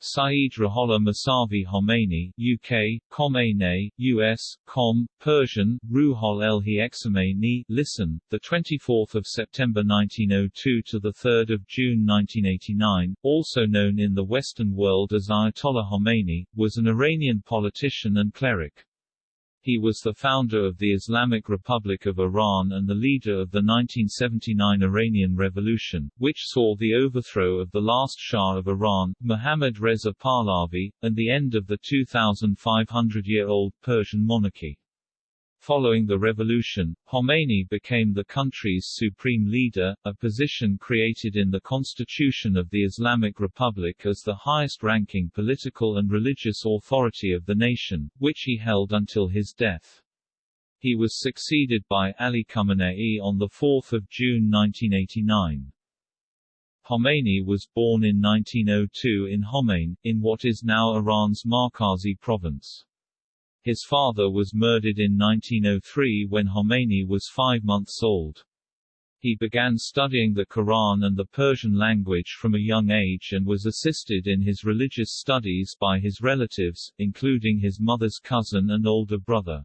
Saeed Ruhollah Mousavi Khomeini UK, Khomeini, US, Com, Persian, Ruhol Elhi Exameini listen, 24 September 1902 to 3 June 1989, also known in the Western world as Ayatollah Khomeini, was an Iranian politician and cleric. He was the founder of the Islamic Republic of Iran and the leader of the 1979 Iranian Revolution, which saw the overthrow of the last Shah of Iran, Mohammad Reza Pahlavi, and the end of the 2,500-year-old Persian monarchy. Following the revolution, Khomeini became the country's supreme leader, a position created in the constitution of the Islamic Republic as the highest-ranking political and religious authority of the nation, which he held until his death. He was succeeded by Ali Khamenei on 4 June 1989. Khomeini was born in 1902 in Khomein, in what is now Iran's Markazi province. His father was murdered in 1903 when Khomeini was five months old. He began studying the Quran and the Persian language from a young age and was assisted in his religious studies by his relatives, including his mother's cousin and older brother.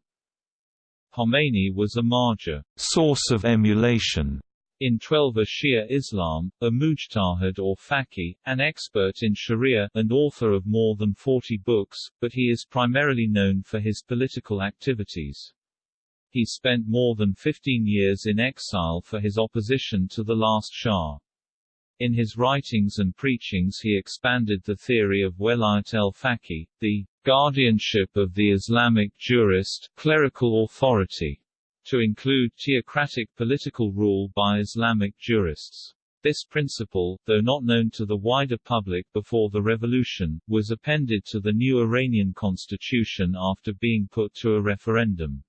Khomeini was a marja source of emulation in Twelver Shia Islam, a mujtahid or faqih, an expert in sharia, and author of more than 40 books, but he is primarily known for his political activities. He spent more than 15 years in exile for his opposition to the last Shah. In his writings and preachings he expanded the theory of Welayat el-Faqih, the guardianship of the Islamic jurist, clerical authority, to include theocratic political rule by Islamic jurists. This principle, though not known to the wider public before the revolution, was appended to the new Iranian constitution after being put to a referendum.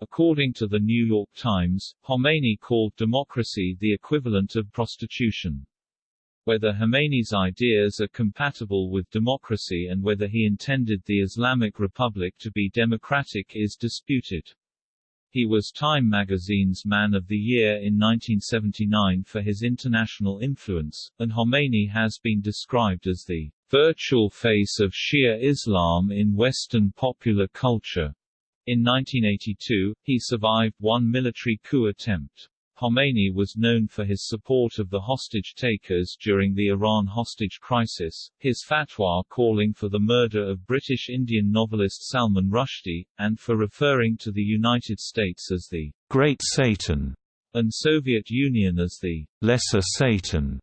According to the New York Times, Khomeini called democracy the equivalent of prostitution. Whether Khomeini's ideas are compatible with democracy and whether he intended the Islamic Republic to be democratic is disputed. He was Time magazine's Man of the Year in 1979 for his international influence, and Khomeini has been described as the virtual face of Shia Islam in Western popular culture. In 1982, he survived one military coup attempt. Khomeini was known for his support of the hostage-takers during the Iran hostage crisis, his fatwa calling for the murder of British Indian novelist Salman Rushdie, and for referring to the United States as the Great Satan and Soviet Union as the Lesser Satan.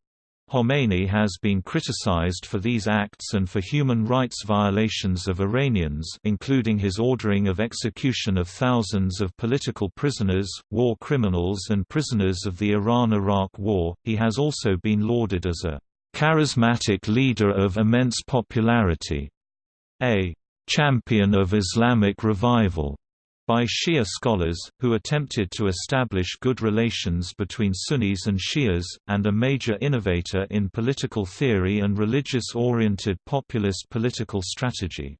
Khomeini has been criticized for these acts and for human rights violations of Iranians including his ordering of execution of thousands of political prisoners, war criminals and prisoners of the Iran–Iraq War. He has also been lauded as a charismatic leader of immense popularity, a champion of Islamic revival, by Shia scholars, who attempted to establish good relations between Sunnis and Shias, and a major innovator in political theory and religious-oriented populist political strategy.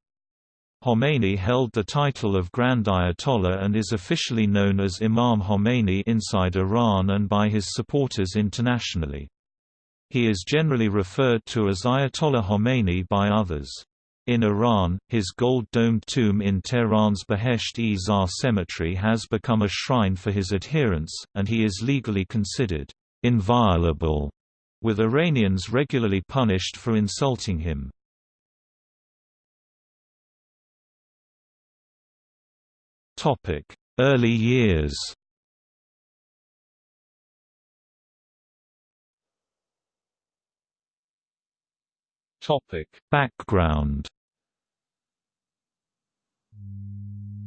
Khomeini held the title of Grand Ayatollah and is officially known as Imam Khomeini inside Iran and by his supporters internationally. He is generally referred to as Ayatollah Khomeini by others. In Iran, his gold-domed tomb in Tehran's Behesht-e Zar cemetery has become a shrine for his adherents, and he is legally considered inviolable, with Iranians regularly punished for insulting him. Early years Background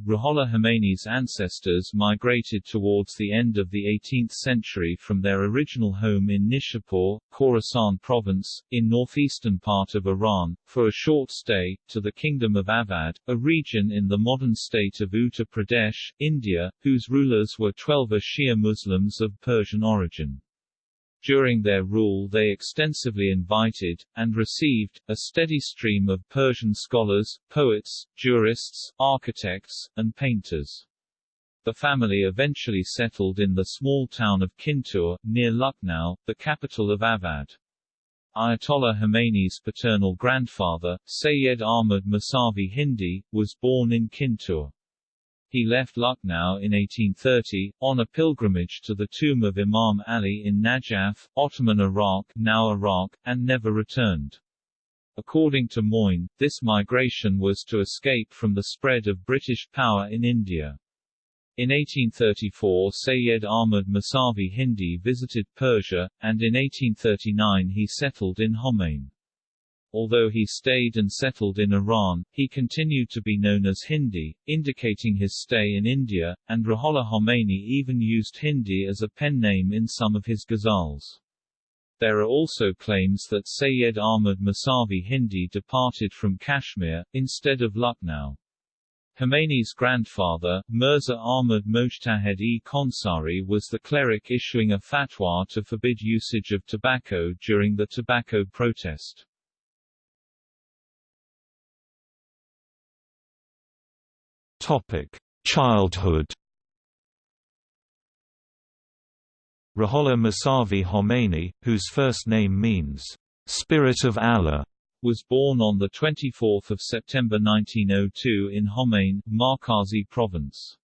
Ruhollah Khomeini's ancestors migrated towards the end of the 18th century from their original home in Nishapur, Khorasan province, in northeastern part of Iran, for a short stay, to the Kingdom of Awadh, a region in the modern state of Uttar Pradesh, India, whose rulers were Twelver Shia Muslims of Persian origin. During their rule they extensively invited, and received, a steady stream of Persian scholars, poets, jurists, architects, and painters. The family eventually settled in the small town of Kintur, near Lucknow, the capital of Awadh. Ayatollah Khomeini's paternal grandfather, Sayyid Ahmad Musavi Hindi, was born in Kintur. He left Lucknow in 1830, on a pilgrimage to the tomb of Imam Ali in Najaf, Ottoman Iraq, now Iraq, and never returned. According to Moin, this migration was to escape from the spread of British power in India. In 1834 Sayyid Ahmad Musavi Hindi visited Persia, and in 1839 he settled in Khomein. Although he stayed and settled in Iran, he continued to be known as Hindi, indicating his stay in India, and Ruhollah Khomeini even used Hindi as a pen name in some of his ghazals. There are also claims that Sayyid Ahmad Musavi Hindi departed from Kashmir, instead of Lucknow. Khomeini's grandfather, Mirza Ahmad Mojtahed-e Khonsari was the cleric issuing a fatwa to forbid usage of tobacco during the tobacco protest. Topic: Childhood. Ruhollah Musavi Khomeini, whose first name means "Spirit of Allah," was born on 24 September 1902 in Khomein, Markazi province.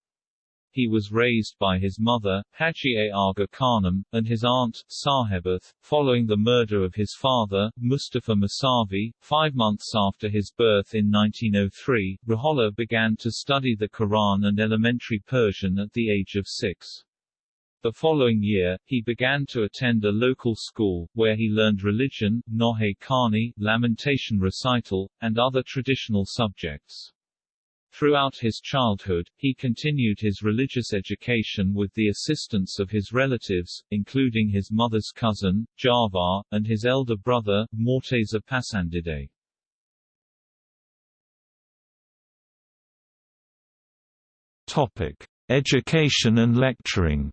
He was raised by his mother, Haji Aga Khanum, and his aunt, Sahibath. Following the murder of his father, Mustafa Musavi, five months after his birth in 1903, Ruhollah began to study the Quran and elementary Persian at the age of six. The following year, he began to attend a local school, where he learned religion, Nohe Kani, lamentation recital, and other traditional subjects. Throughout his childhood, he continued his religious education with the assistance of his relatives, including his mother's cousin, Ja'far, and his elder brother, Morteza Pasandide. Topic: Education and lecturing.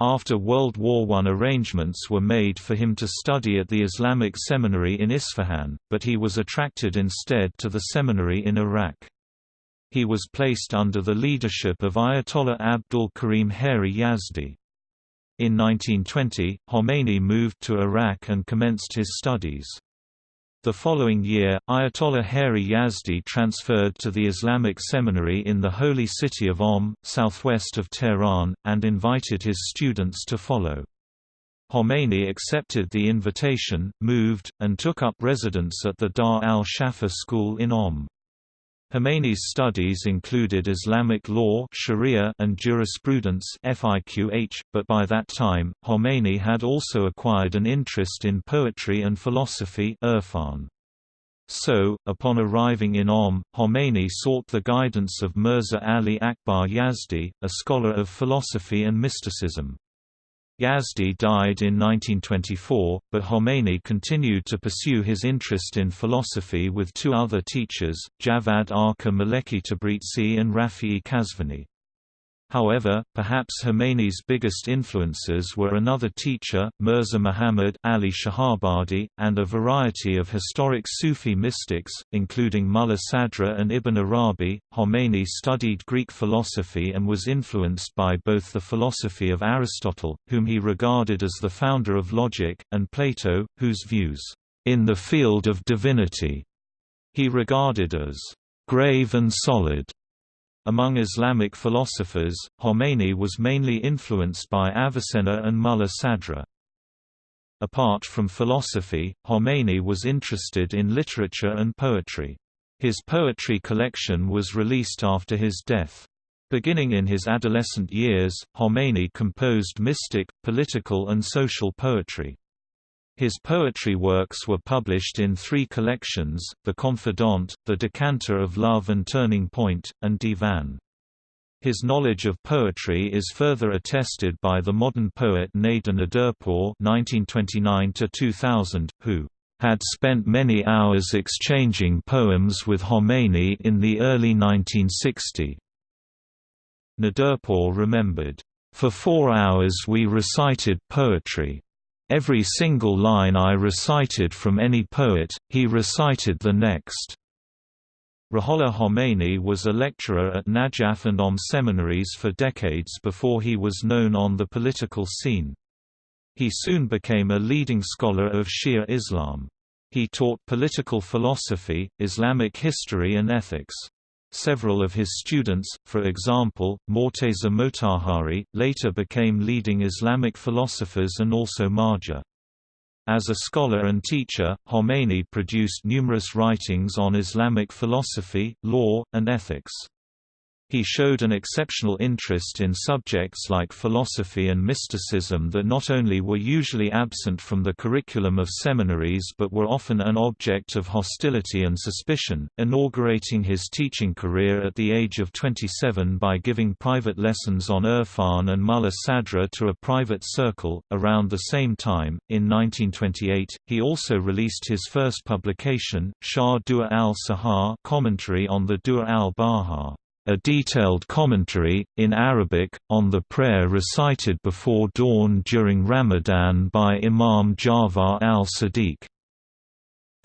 After World War I arrangements were made for him to study at the Islamic Seminary in Isfahan, but he was attracted instead to the seminary in Arak. He was placed under the leadership of Ayatollah Abdul Karim Hairi Yazdi. In 1920, Khomeini moved to Arak and commenced his studies. The following year, Ayatollah Hairi Yazdi transferred to the Islamic Seminary in the holy city of Qom, southwest of Tehran, and invited his students to follow. Khomeini accepted the invitation, moved, and took up residence at the Dar al-Shafa school in Qom. Khomeini's studies included Islamic law Sharia and jurisprudence FIQH, but by that time, Khomeini had also acquired an interest in poetry and philosophy Irfan. So, upon arriving in Qom, Khomeini sought the guidance of Mirza Ali Akbar Yazdi, a scholar of philosophy and mysticism. Yazdi died in 1924, but Khomeini continued to pursue his interest in philosophy with two other teachers, Javad Arka Maleki Tabrizi and Rafi'i Qazvini. However, perhaps Khomeini's biggest influences were another teacher, Mirza Muhammad Ali Shahabadi, and a variety of historic Sufi mystics, including Mullah Sadra and Ibn Arabi. Khomeini studied Greek philosophy and was influenced by both the philosophy of Aristotle, whom he regarded as the founder of logic, and Plato, whose views, in the field of divinity, he regarded as grave and solid. Among Islamic philosophers, Khomeini was mainly influenced by Avicenna and Mullah Sadra. Apart from philosophy, Khomeini was interested in literature and poetry. His poetry collection was released after his death. Beginning in his adolescent years, Khomeini composed mystic, political and social poetry. His poetry works were published in three collections, The Confidant, The Decanter of Love and Turning Point, and Divan. His knowledge of poetry is further attested by the modern poet Nader Naderpour (1929–2000), who had spent many hours exchanging poems with Khomeini in the early 1960s. Naderpour remembered, "For four hours we recited poetry. Every single line I recited from any poet, he recited the next. Ruhollah Khomeini was a lecturer at Najaf and Qom seminaries for decades before he was known on the political scene. He soon became a leading scholar of Shia Islam. He taught political philosophy, Islamic history and ethics. Several of his students, for example, Morteza Motahhari, later became leading Islamic philosophers and also marja. As a scholar and teacher, Khomeini produced numerous writings on Islamic philosophy, law, and ethics. He showed an exceptional interest in subjects like philosophy and mysticism that not only were usually absent from the curriculum of seminaries but were often an object of hostility and suspicion, inaugurating his teaching career at the age of 27 by giving private lessons on Irfan and Mulla Sadra to a private circle. Around the same time, in 1928, he also released his first publication, Sharh Dua al-Sahar commentary on the Dua al-Baha a detailed commentary, in Arabic, on the prayer recited before dawn during Ramadan by Imam Jafar al-Sadiq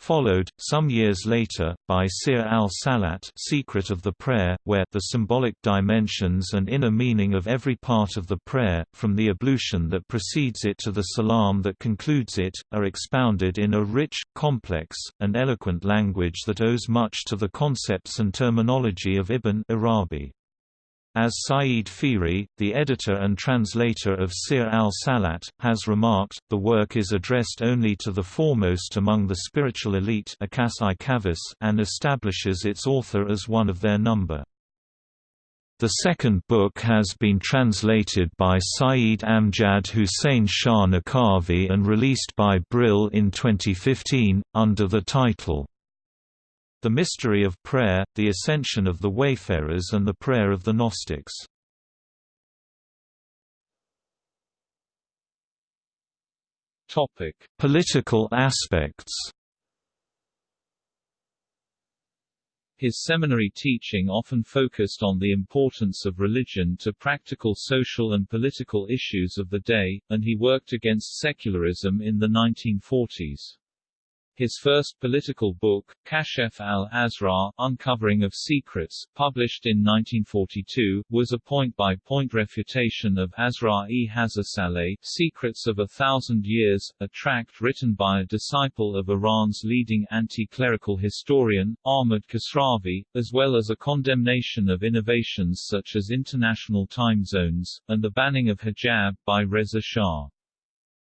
followed, some years later, by Sir al-Salat Secret of the Prayer, where the symbolic dimensions and inner meaning of every part of the prayer, from the ablution that precedes it to the salam that concludes it, are expounded in a rich, complex, and eloquent language that owes much to the concepts and terminology of Ibn Arabi. As Said Fihri, the editor and translator of Sir al-Salat, has remarked, the work is addressed only to the foremost among the spiritual elite and establishes its author as one of their number. The second book has been translated by Saeed Amjad Hussein Shah Naqavi and released by Brill in 2015, under the title, the Mystery of Prayer, The Ascension of the Wayfarers and the Prayer of the Gnostics. Topic: Political aspects. His seminary teaching often focused on the importance of religion to practical social and political issues of the day, and he worked against secularism in the 1940s. His first political book, Kashef al-Asrar, Uncovering of Secrets, published in 1942, was a point-by-point refutation of Hazasaleh, Secrets of a Thousand Years, a tract written by a disciple of Iran's leading anti-clerical historian, Ahmad Khosravi, as well as a condemnation of innovations such as international time zones, and the banning of hijab by Reza Shah.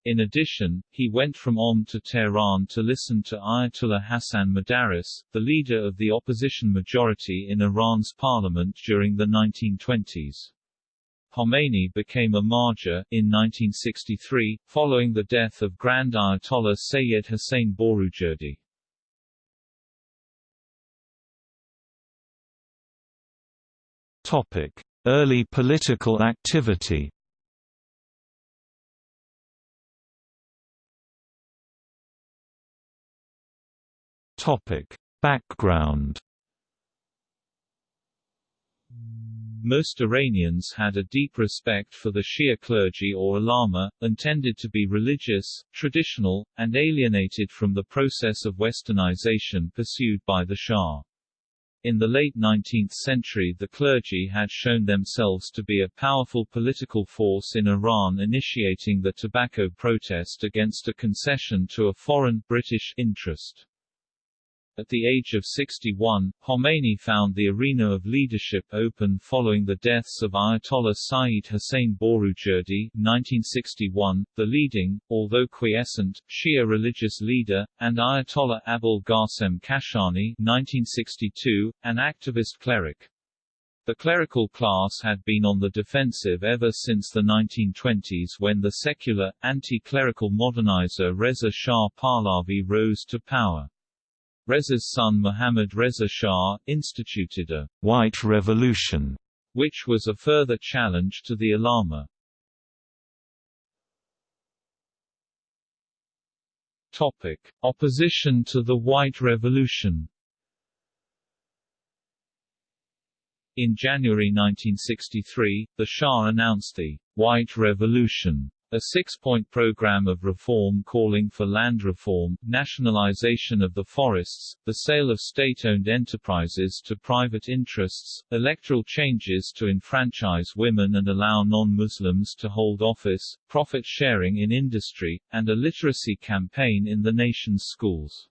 In addition, he went from Qom to Tehran to listen to Ayatollah Hassan Modarres, the leader of the opposition majority in Iran's parliament during the 1920s. Khomeini became a marja, in 1963, following the death of Grand Ayatollah Sayyid Hussein Borujerdi. Early political activity Topic: Background Most Iranians had a deep respect for the Shia clergy or ulama, tended to be religious, traditional, and alienated from the process of westernization pursued by the Shah. In the late 19th century the clergy had shown themselves to be a powerful political force in Iran initiating the tobacco protest against a concession to a foreign British interest. At the age of 61, Khomeini found the arena of leadership open following the deaths of Ayatollah Sayyid Hussein Borujerdi 1961, the leading, although quiescent, Shia religious leader, and Ayatollah Abul Qasim Kashani 1962, an activist cleric. The clerical class had been on the defensive ever since the 1920s when the secular, anti-clerical modernizer Reza Shah Pahlavi rose to power. Reza's son Mohammad Reza Shah, instituted a «white revolution», which was a further challenge to the ulama. Topic. Opposition to the White Revolution In January 1963, the Shah announced the «White Revolution» A six-point program of reform calling for land reform, nationalization of the forests, the sale of state-owned enterprises to private interests, electoral changes to enfranchise women and allow non-Muslims to hold office, profit sharing in industry, and a literacy campaign in the nation's schools.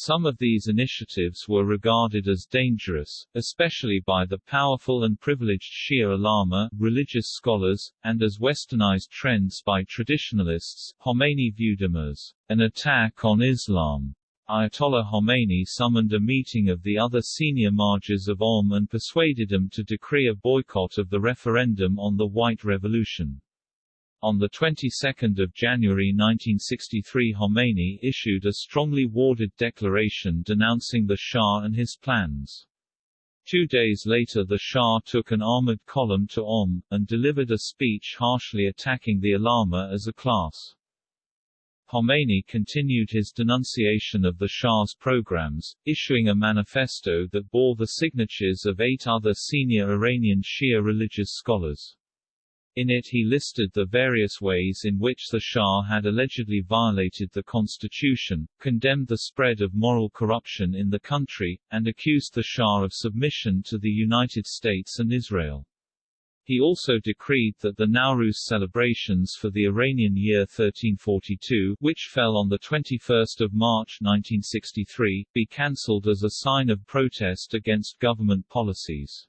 Some of these initiatives were regarded as dangerous, especially by the powerful and privileged Shia ulama, religious scholars, and as westernized trends by traditionalists. Khomeini viewed them as an attack on Islam. Ayatollah Khomeini summoned a meeting of the other senior Marjas of Qom and persuaded them to decree a boycott of the referendum on the White Revolution. On the 22nd of January 1963 Khomeini issued a strongly worded declaration denouncing the Shah and his plans. Two days later the Shah took an armored column to Qom, and delivered a speech harshly attacking the ulama as a class. Khomeini continued his denunciation of the Shah's programs, issuing a manifesto that bore the signatures of eight other senior Iranian Shia religious scholars. In it he listed the various ways in which the Shah had allegedly violated the constitution, condemned the spread of moral corruption in the country, and accused the Shah of submission to the United States and Israel. He also decreed that the Nowruz celebrations for the Iranian year 1342, which fell on the 21 March 1963, be cancelled as a sign of protest against government policies.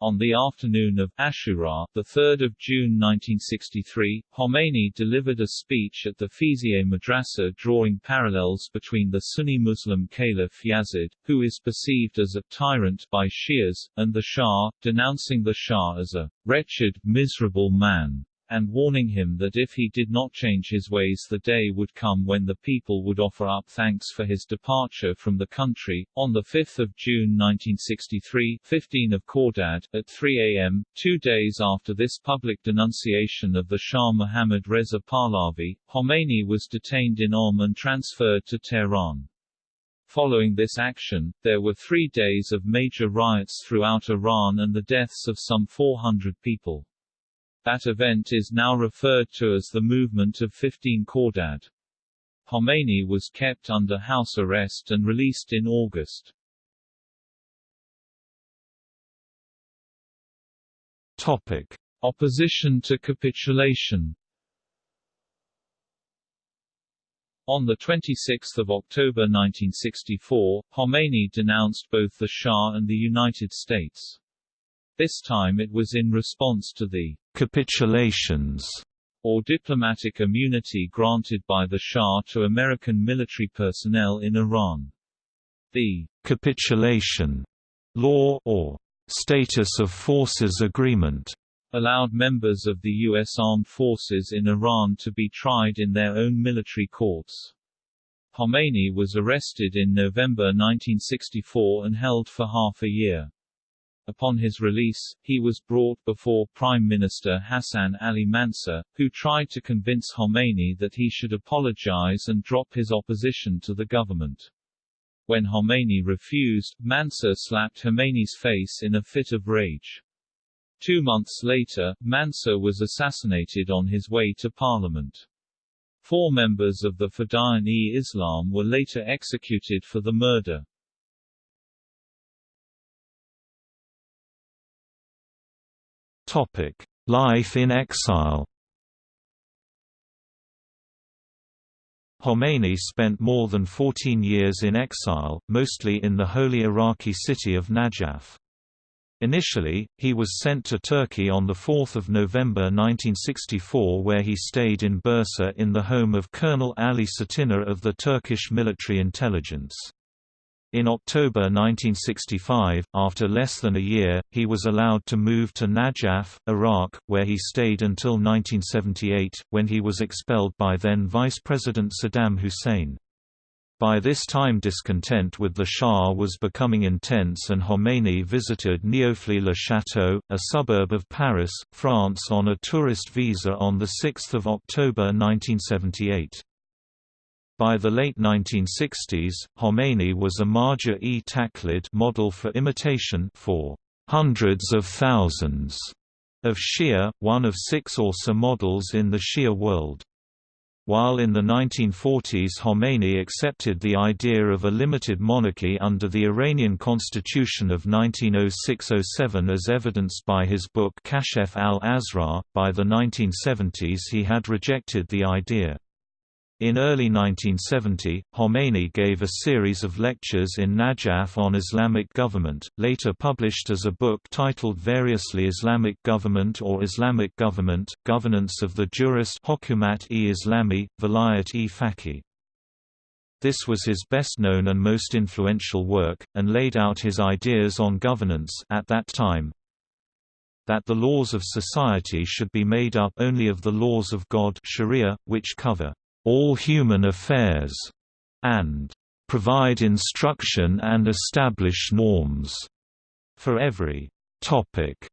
On the afternoon of Ashura, 3 June 1963, Khomeini delivered a speech at the Feyziyeh Madrasa drawing parallels between the Sunni Muslim Caliph Yazid, who is perceived as a tyrant by Shias, and the Shah, denouncing the Shah as a wretched, miserable man and warning him that if he did not change his ways the day would come when the people would offer up thanks for his departure from the country. On 5 June 1963 15 of Khordad, at 3 a.m., two days after this public denunciation of the Shah Mohammad Reza Pahlavi, Khomeini was detained in Qom and transferred to Tehran. Following this action, there were three days of major riots throughout Iran and the deaths of some 400 people. That event is now referred to as the Movement of 15 Khordad. Khomeini was kept under house arrest and released in August. Topic. Opposition to capitulation On 26 October 1964, Khomeini denounced both the Shah and the United States. This time it was in response to the capitulations or diplomatic immunity granted by the Shah to American military personnel in Iran. The capitulation law or status of forces agreement allowed members of the U.S. armed forces in Iran to be tried in their own military courts. Khomeini was arrested in November 1964 and held for half a year. Upon his release, he was brought before Prime Minister Hassan Ali Mansur, who tried to convince Khomeini that he should apologize and drop his opposition to the government. When Khomeini refused, Mansur slapped Khomeini's face in a fit of rage. Two months later, Mansur was assassinated on his way to parliament. Four members of the Fadayan-e-Islam were later executed for the murder. Topic: Life in exile. Khomeini spent more than 14 years in exile, mostly in the holy Iraqi city of Najaf. Initially, he was sent to Turkey on 4 November 1964 where he stayed in Bursa in the home of Colonel Ali Cetiner of the Turkish military intelligence. In October 1965, after less than a year, he was allowed to move to Najaf, Iraq, where he stayed until 1978, when he was expelled by then Vice President Saddam Hussein. By this time discontent with the Shah was becoming intense and Khomeini visited Neauphle-le-Château, a suburb of Paris, France on a tourist visa on 6 October 1978. By the late 1960s, Khomeini was a Marja-e Taqlid model for imitation for hundreds of thousands of Shia, one of six Orsa models in the Shia world. While in the 1940s Khomeini accepted the idea of a limited monarchy under the Iranian constitution of 1906–07 as evidenced by his book Kashef al-Asrar, by the 1970s he had rejected the idea. In early 1970, Khomeini gave a series of lectures in Najaf on Islamic government, later published as a book titled variously Islamic Government or Islamic Government, Governance of the Jurist Hokumat-e-Islami, Vilayat-e Faqih. This was his best-known and most influential work, and laid out his ideas on governance at that time, that the laws of society should be made up only of the laws of God Sharia, which cover all human affairs, and provide instruction and establish norms for every topic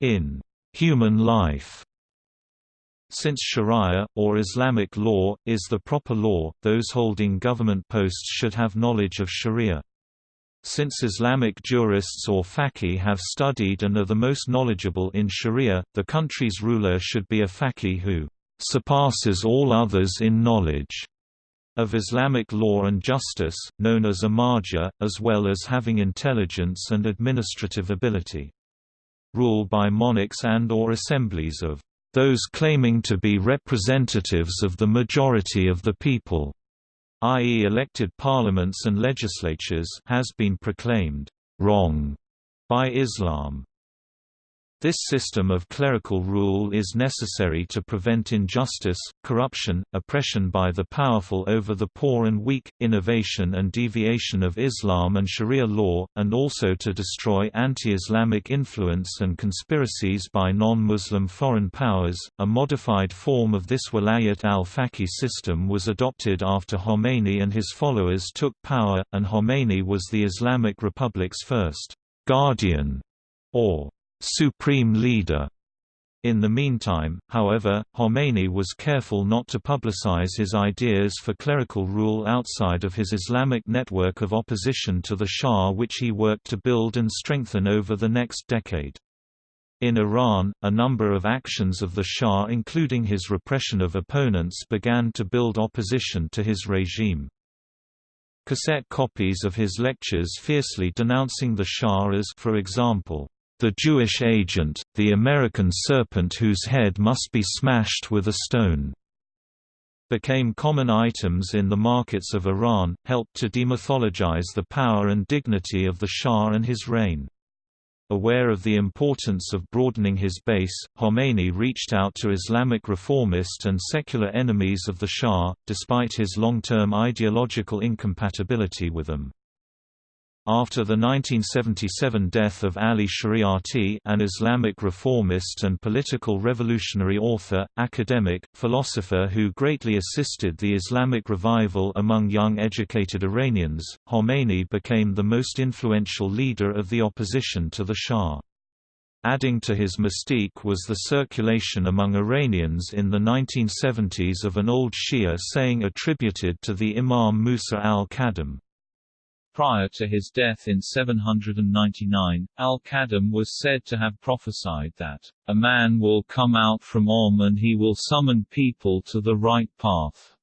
in human life. Since sharia, or Islamic law, is the proper law, those holding government posts should have knowledge of sharia. Since Islamic jurists or faqih have studied and are the most knowledgeable in sharia, the country's ruler should be a faqih who surpasses all others in knowledge of Islamic law and justice, known as a marja, as well as having intelligence and administrative ability. Rule by monarchs and or assemblies of those claiming to be representatives of the majority of the people, i.e. elected parliaments and legislatures has been proclaimed wrong by Islam. This system of clerical rule is necessary to prevent injustice, corruption, oppression by the powerful over the poor and weak, innovation and deviation of Islam and Sharia law, and also to destroy anti-Islamic influence and conspiracies by non-Muslim foreign powers. A modified form of this Walayat al-Faqih system was adopted after Khomeini and his followers took power, and Khomeini was the Islamic Republic's first guardian or supreme leader. In the meantime, however, Khomeini was careful not to publicize his ideas for clerical rule outside of his Islamic network of opposition to the Shah which he worked to build and strengthen over the next decade. In Iran, a number of actions of the Shah including his repression of opponents began to build opposition to his regime. Cassette copies of his lectures fiercely denouncing the Shah as for example, the Jewish agent, the American serpent whose head must be smashed with a stone, became common items in the markets of Iran, helped to demythologize the power and dignity of the Shah and his reign. Aware of the importance of broadening his base, Khomeini reached out to Islamic reformist and secular enemies of the Shah, despite his long-term ideological incompatibility with them. After the 1977 death of Ali Shariati an Islamic reformist and political revolutionary author, academic, philosopher who greatly assisted the Islamic revival among young educated Iranians, Khomeini became the most influential leader of the opposition to the Shah. Adding to his mystique was the circulation among Iranians in the 1970s of an old Shia saying attributed to the Imam Musa al-Kadhim. Prior to his death in 799, al-Kadhim was said to have prophesied that, "...a man will come out from Qom and he will summon people to the right path."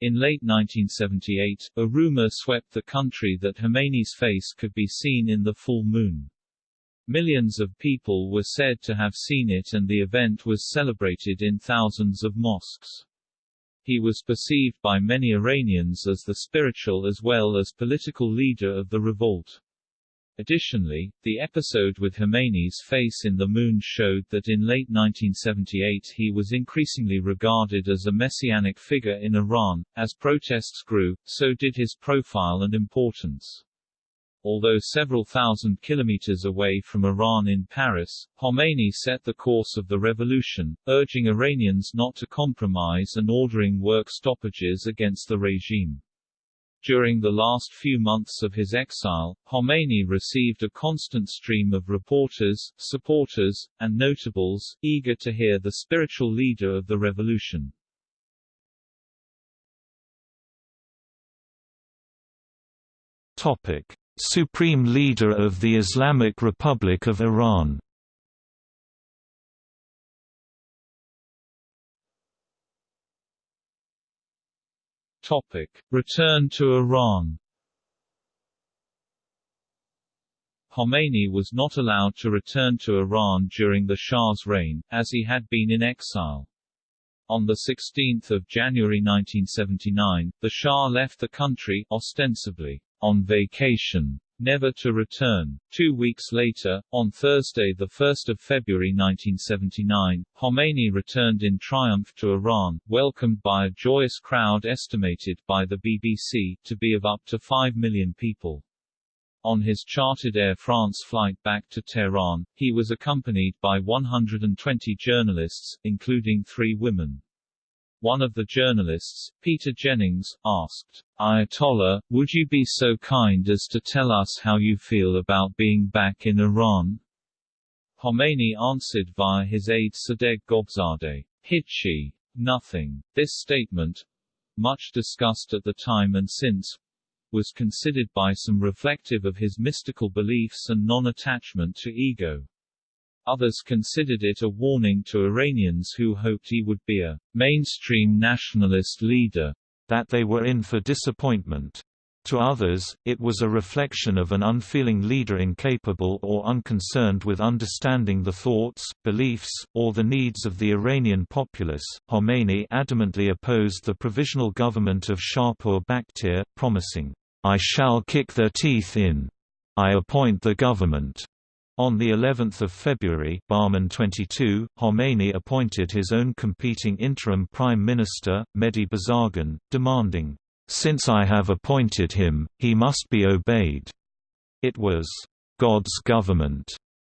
In late 1978, a rumor swept the country that Khomeini's face could be seen in the full moon. Millions of people were said to have seen it and the event was celebrated in thousands of mosques. He was perceived by many Iranians as the spiritual as well as political leader of the revolt. Additionally, the episode with Khomeini's face in the moon showed that in late 1978 he was increasingly regarded as a messianic figure in Iran. As protests grew, so did his profile and importance. Although several thousand kilometers away from Iran in Paris, Khomeini set the course of the revolution, urging Iranians not to compromise and ordering work stoppages against the regime. During the last few months of his exile, Khomeini received a constant stream of reporters, supporters, and notables, eager to hear the spiritual leader of the revolution. Topic. Supreme Leader of the Islamic Republic of Iran Topic: Return to Iran. Khomeini was not allowed to return to Iran during the Shah's reign, as he had been in exile. On 16 January 1979, the Shah left the country, ostensibly, on vacation, never to return. Two weeks later, on Thursday 1 February 1979, Khomeini returned in triumph to Iran, welcomed by a joyous crowd estimated by the BBC to be of up to 5 million people. On his chartered Air France flight back to Tehran, he was accompanied by 120 journalists, including three women. One of the journalists, Peter Jennings, asked, Ayatollah, would you be so kind as to tell us how you feel about being back in Iran? Khomeini answered via his aide Sadegh Ghotbzadeh, Hichi. Nothing. This statement, much discussed at the time and since, was considered by some reflective of his mystical beliefs and non-attachment to ego. Others considered it a warning to Iranians who hoped he would be a mainstream nationalist leader, that they were in for disappointment. To others, it was a reflection of an unfeeling leader incapable or unconcerned with understanding the thoughts, beliefs, or the needs of the Iranian populace. Khomeini adamantly opposed the provisional government of Shahpur Bakhtiar, promising, I shall kick their teeth in. I appoint the government. On the 11th of February, Bahman 22, Khomeini appointed his own competing interim prime minister, Mehdi Bazargan, demanding since I have appointed him, he must be obeyed. It was God's government.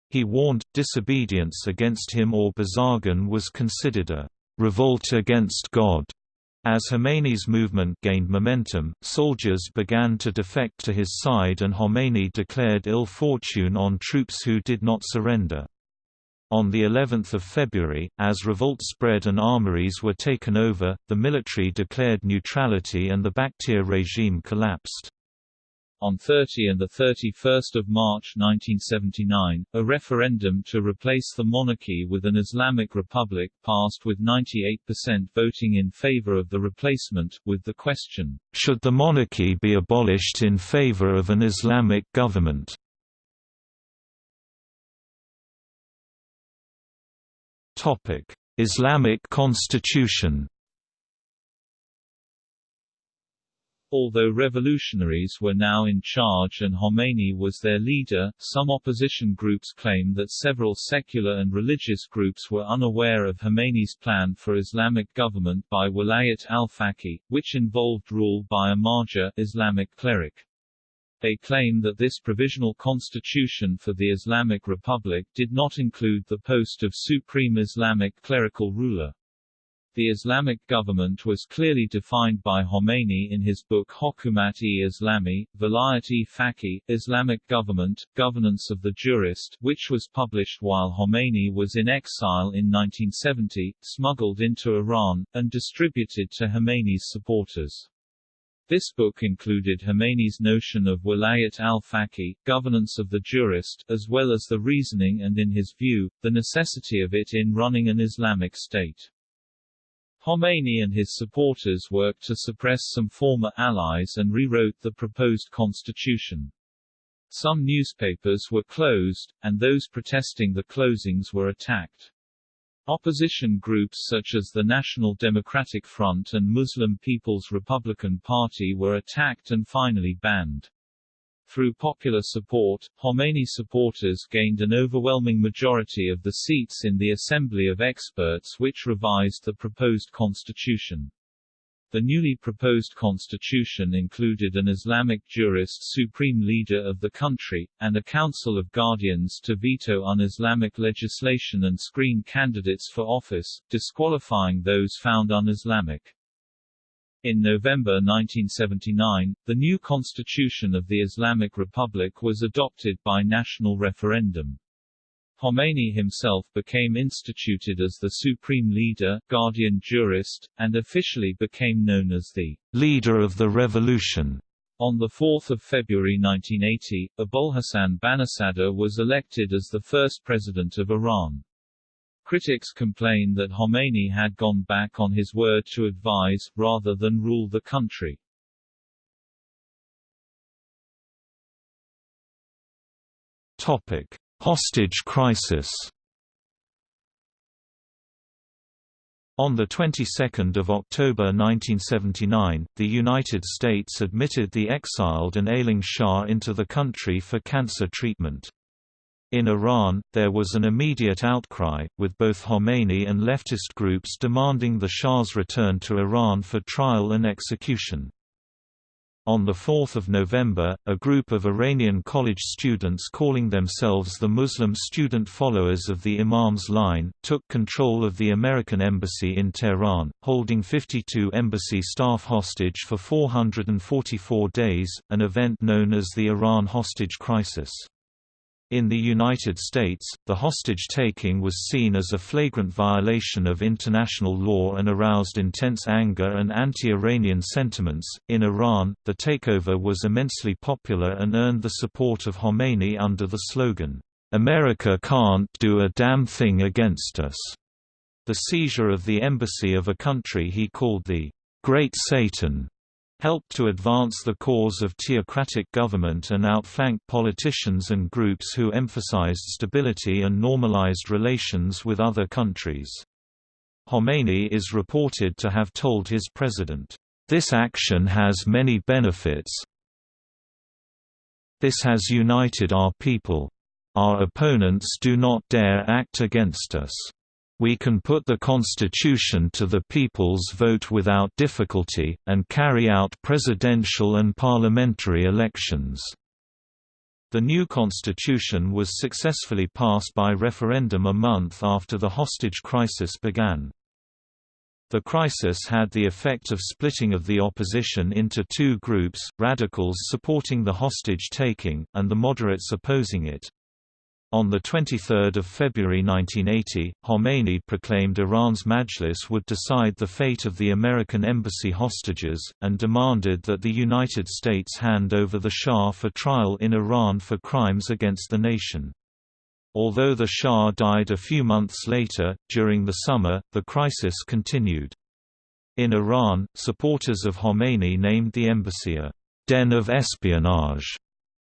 He warned, disobedience against him or Bazargan was considered a revolt against God. As Khomeini's movement gained momentum, soldiers began to defect to his side and Khomeini declared ill fortune on troops who did not surrender. On the 11th of February, as revolt spread and armories were taken over, the military declared neutrality and the Bakhtiar regime collapsed. On 30 and 31 March 1979, a referendum to replace the monarchy with an Islamic republic passed with 98% voting in favor of the replacement, with the question, "...should the monarchy be abolished in favor of an Islamic government?" Islamic Constitution. Although revolutionaries were now in charge and Khomeini was their leader, some opposition groups claim that several secular and religious groups were unaware of Khomeini's plan for Islamic government by Wilayat al-Faqih, which involved rule by a marja Islamic cleric. They claim that this provisional constitution for the Islamic Republic did not include the post of supreme Islamic clerical ruler. The Islamic government was clearly defined by Khomeini in his book Hokumat-e-Islami, Vilayat-e Faqih, Islamic Government, Governance of the Jurist, which was published while Khomeini was in exile in 1970, smuggled into Iran, and distributed to Khomeini's supporters. This book included Khomeini's notion of wilayat al-faqih, governance of the jurist, as well as the reasoning and in his view, the necessity of it in running an Islamic state. Khomeini and his supporters worked to suppress some former allies and rewrote the proposed constitution. Some newspapers were closed, and those protesting the closings were attacked. Opposition groups such as the National Democratic Front and Muslim People's Republican Party were attacked and finally banned. Through popular support, Khomeini supporters gained an overwhelming majority of the seats in the Assembly of Experts which revised the proposed constitution. The newly proposed constitution included an Islamic jurist supreme leader of the country, and a council of guardians to veto un-Islamic legislation and screen candidates for office, disqualifying those found un-Islamic. In November 1979, the new constitution of the Islamic Republic was adopted by national referendum. Khomeini himself became instituted as the supreme leader, guardian jurist, and officially became known as the leader of the revolution. On 4 February 1980, Abolhassan Banisadr was elected as the first president of Iran. Critics complain that Khomeini had gone back on his word to advise, rather than rule the country. Topic: Hostage crisis. On the 22nd of October 1979, the United States admitted the exiled and ailing Shah into the country for cancer treatment. In Iran, there was an immediate outcry, with both Khomeini and leftist groups demanding the Shah's return to Iran for trial and execution. On 4 November, a group of Iranian college students calling themselves the Muslim Student Followers of the Imam's Line, took control of the American embassy in Tehran, holding 52 embassy staff hostage for 444 days, an event known as the Iran hostage crisis. In the United States, the hostage-taking was seen as a flagrant violation of international law and aroused intense anger and anti-Iranian sentiments. In Iran, the takeover was immensely popular and earned the support of Khomeini under the slogan, "America can't do a damn thing against us." The seizure of the embassy of a country he called the Great Satan helped to advance the cause of theocratic government and outflank politicians and groups who emphasized stability and normalized relations with other countries. Khomeini is reported to have told his president, "...this action has many benefits this has united our people. Our opponents do not dare act against us." We can put the constitution to the people's vote without difficulty, and carry out presidential and parliamentary elections." The new constitution was successfully passed by referendum a month after the hostage crisis began. The crisis had the effect of splitting of the opposition into two groups, radicals supporting the hostage-taking, and the moderates opposing it. On 23 February 1980, Khomeini proclaimed Iran's Majlis would decide the fate of the American embassy hostages, and demanded that the United States hand over the Shah for trial in Iran for crimes against the nation. Although the Shah died a few months later, during the summer, the crisis continued. In Iran, supporters of Khomeini named the embassy a «den of espionage»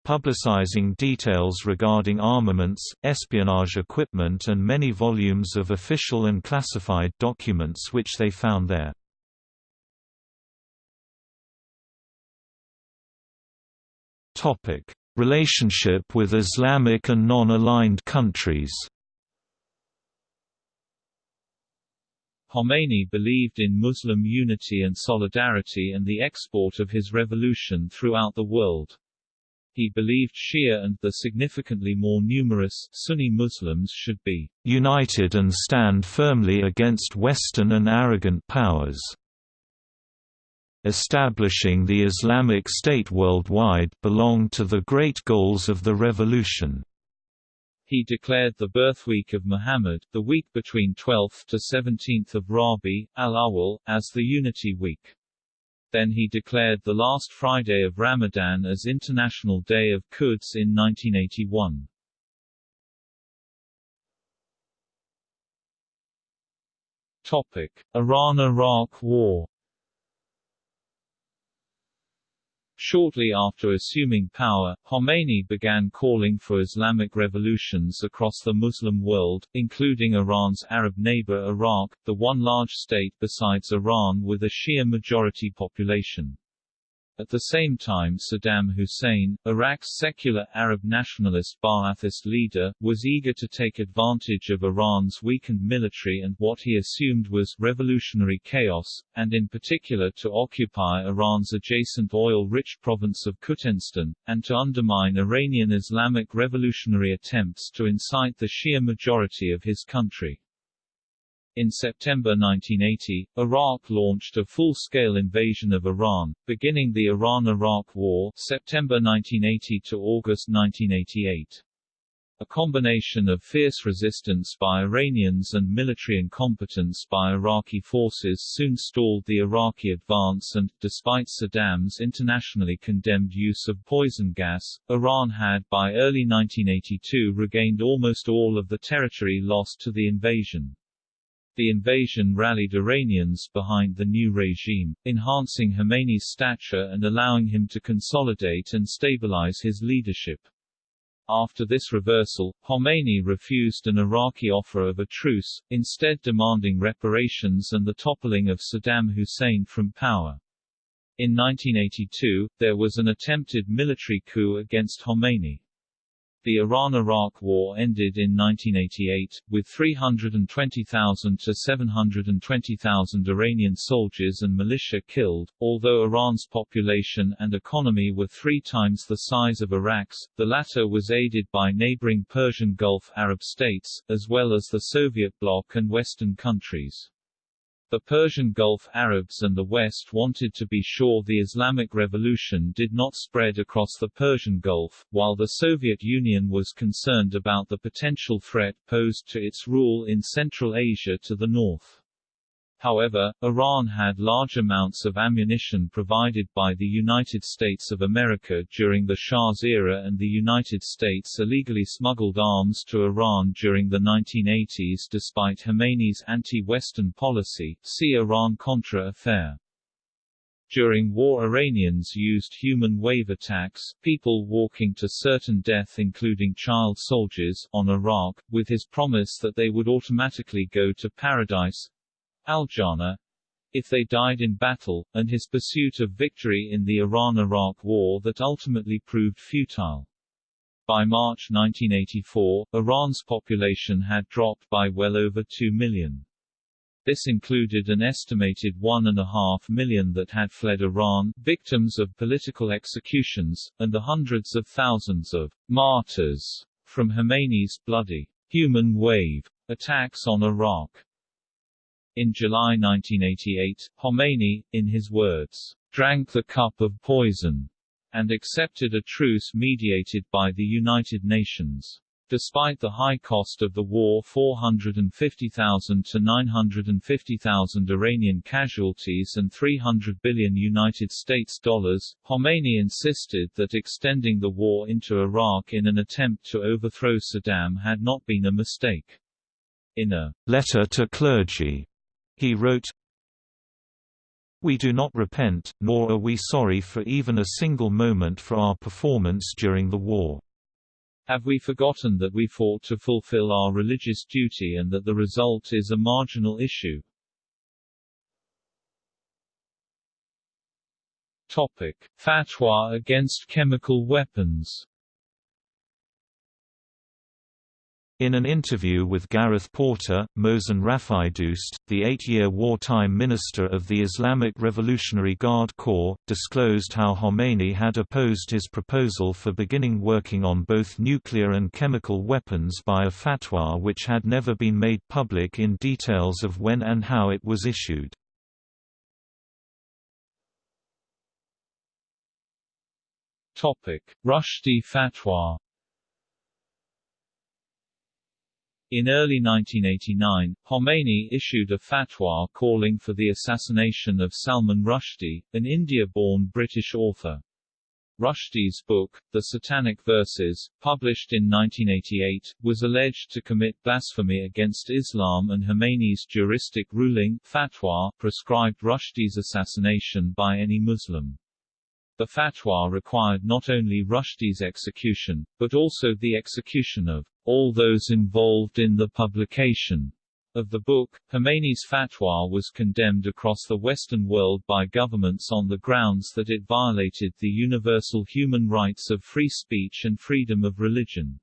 publicizing details regarding armaments, espionage equipment and many volumes of official and classified documents which they found there. Relationship with Islamic and non-aligned countries Khomeini believed in Muslim unity and solidarity and the export of his revolution throughout the world. He believed Shia and the significantly more numerous Sunni Muslims should be united and stand firmly against Western and arrogant powers. Establishing the Islamic State worldwide belonged to the great goals of the revolution. He declared the birth week of Muhammad, the week between 12th to 17th of Rabi, al-Awwal, as the Unity Week. Then he declared the last Friday of Ramadan as International Day of Quds in 1981. Topic: Iran–Iraq War Shortly after assuming power, Khomeini began calling for Islamic revolutions across the Muslim world, including Iran's Arab neighbor Iraq, the one large state besides Iran with a Shia majority population. At the same time Saddam Hussein, Iraq's secular Arab nationalist Ba'athist leader, was eager to take advantage of Iran's weakened military and what he assumed was revolutionary chaos, and in particular to occupy Iran's adjacent oil-rich province of Khuzestan, and to undermine Iranian Islamic revolutionary attempts to incite the Shia majority of his country. In September 1980, Iraq launched a full-scale invasion of Iran, beginning the Iran–Iraq War September 1980 to August 1988. A combination of fierce resistance by Iranians and military incompetence by Iraqi forces soon stalled the Iraqi advance and, despite Saddam's internationally condemned use of poison gas, Iran had by early 1982 regained almost all of the territory lost to the invasion. The invasion rallied Iranians behind the new regime, enhancing Khomeini's stature and allowing him to consolidate and stabilize his leadership. After this reversal, Khomeini refused an Iraqi offer of a truce, instead demanding reparations and the toppling of Saddam Hussein from power. In 1982, there was an attempted military coup against Khomeini. The Iran–Iraq War ended in 1988, with 320,000 to 720,000 Iranian soldiers and militia killed. Although Iran's population and economy were three times the size of Iraq's, the latter was aided by neighboring Persian Gulf Arab states, as well as the Soviet bloc and Western countries. The Persian Gulf Arabs and the West wanted to be sure the Islamic Revolution did not spread across the Persian Gulf, while the Soviet Union was concerned about the potential threat posed to its rule in Central Asia to the north. However, Iran had large amounts of ammunition provided by the United States of America during the Shah's era and the United States illegally smuggled arms to Iran during the 1980s despite Khomeini's anti-Western policy see Iran-Contra affair. During war Iranians used human wave attacks people walking to certain death including child soldiers on Iraq, with his promise that they would automatically go to paradise, al-Jannah, if they died in battle, and his pursuit of victory in the Iran–Iraq War that ultimately proved futile. By March 1984, Iran's population had dropped by well over 2 million. This included an estimated one and a half million that had fled Iran, victims of political executions, and the hundreds of thousands of martyrs from Khomeini's bloody human wave attacks on Iraq. In July 1988, Khomeini, in his words, drank the cup of poison, and accepted a truce mediated by the United Nations. Despite the high cost of the war 450,000 to 950,000 Iranian casualties and 300 billion United States dollars, Khomeini insisted that extending the war into Iraq in an attempt to overthrow Saddam had not been a mistake. In a letter to clergy he wrote, We do not repent, nor are we sorry for even a single moment for our performance during the war. Have we forgotten that we fought to fulfill our religious duty and that the result is a marginal issue? Topic. Fatwa against chemical weapons In an interview with Gareth Porter, Mohsen Rafighdoost, the eight-year wartime minister of the Islamic Revolutionary Guard Corps, disclosed how Khomeini had opposed his proposal for beginning working on both nuclear and chemical weapons by a fatwa which had never been made public in details of when and how it was issued. Rushdie fatwa In early 1989, Khomeini issued a fatwa calling for the assassination of Salman Rushdie, an India-born British author. Rushdie's book, The Satanic Verses, published in 1988, was alleged to commit blasphemy against Islam and Khomeini's juristic ruling fatwa prescribed Rushdie's assassination by any Muslim. The fatwa required not only Rushdie's execution, but also the execution of all those involved in the publication of the book. Khomeini's fatwa was condemned across the Western world by governments on the grounds that it violated the universal human rights of free speech and freedom of religion.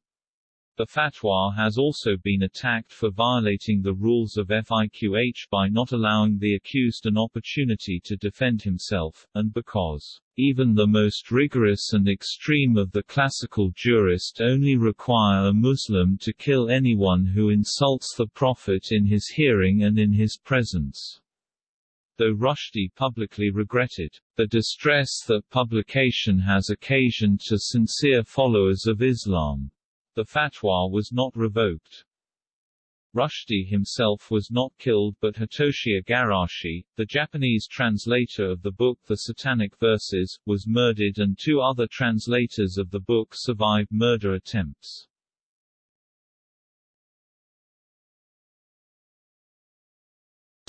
The fatwa has also been attacked for violating the rules of FIQH by not allowing the accused an opportunity to defend himself, and because even the most rigorous and extreme of the classical jurist only require a Muslim to kill anyone who insults the Prophet in his hearing and in his presence though Rushdie publicly regretted the distress that publication has occasioned to sincere followers of Islam. The fatwa was not revoked. Rushdie himself was not killed but Hitoshi Igarashi, the Japanese translator of the book The Satanic Verses, was murdered and two other translators of the book survived murder attempts.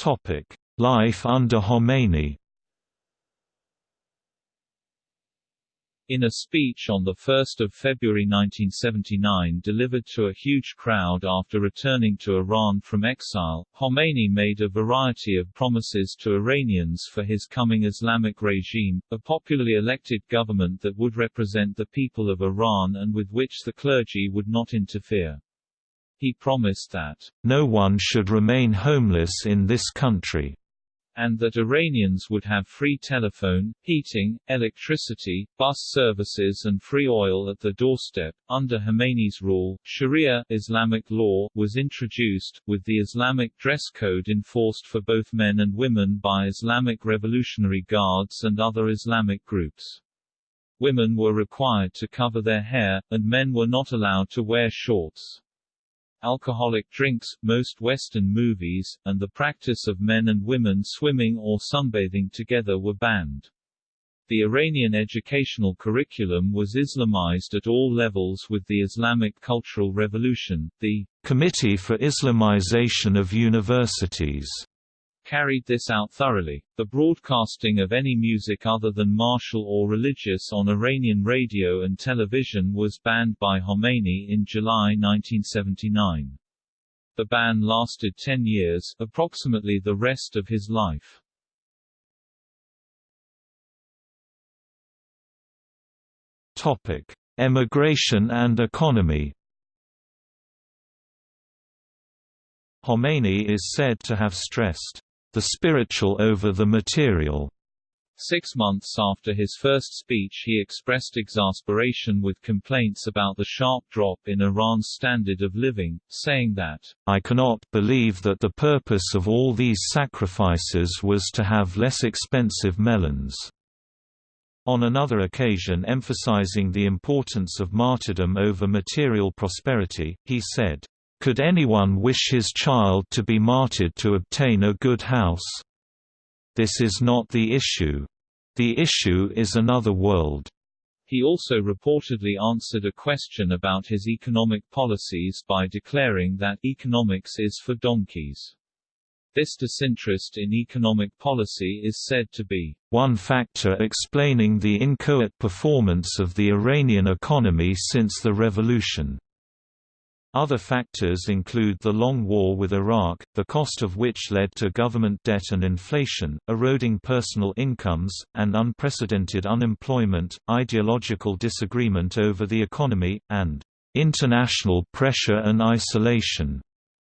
Topic: Life under Khomeini. In a speech on 1 February 1979 delivered to a huge crowd after returning to Iran from exile, Khomeini made a variety of promises to Iranians for his coming Islamic regime, a popularly elected government that would represent the people of Iran and with which the clergy would not interfere. He promised that, "...no one should remain homeless in this country." And that Iranians would have free telephone, heating, electricity, bus services and free oil at the doorstep. Under Khomeini's rule, Sharia Islamic law was introduced, with the Islamic dress code enforced for both men and women by Islamic Revolutionary Guards and other Islamic groups. Women were required to cover their hair, and men were not allowed to wear shorts alcoholic drinks, most Western movies, and the practice of men and women swimming or sunbathing together were banned. The Iranian educational curriculum was Islamized at all levels with the Islamic Cultural Revolution. The Committee for Islamization of Universities carried this out thoroughly. The broadcasting of any music other than martial or religious on Iranian radio and television was banned by Khomeini in July 1979. The ban lasted 10 years, approximately the rest of his life. Topic: Emigration and economy. Khomeini is said to have stressed the spiritual over the material. Six months after his first speech he expressed exasperation with complaints about the sharp drop in Iran's standard of living, saying that, I cannot believe that the purpose of all these sacrifices was to have less expensive melons. On another occasion emphasizing the importance of martyrdom over material prosperity, he said, could anyone wish his child to be martyred to obtain a good house? This is not the issue. The issue is another world. He also reportedly answered a question about his economic policies by declaring that economics is for donkeys. This disinterest in economic policy is said to be one factor explaining the inchoate performance of the Iranian economy since the revolution. Other factors include the long war with Iraq, the cost of which led to government debt and inflation, eroding personal incomes, and unprecedented unemployment, ideological disagreement over the economy, and international pressure and isolation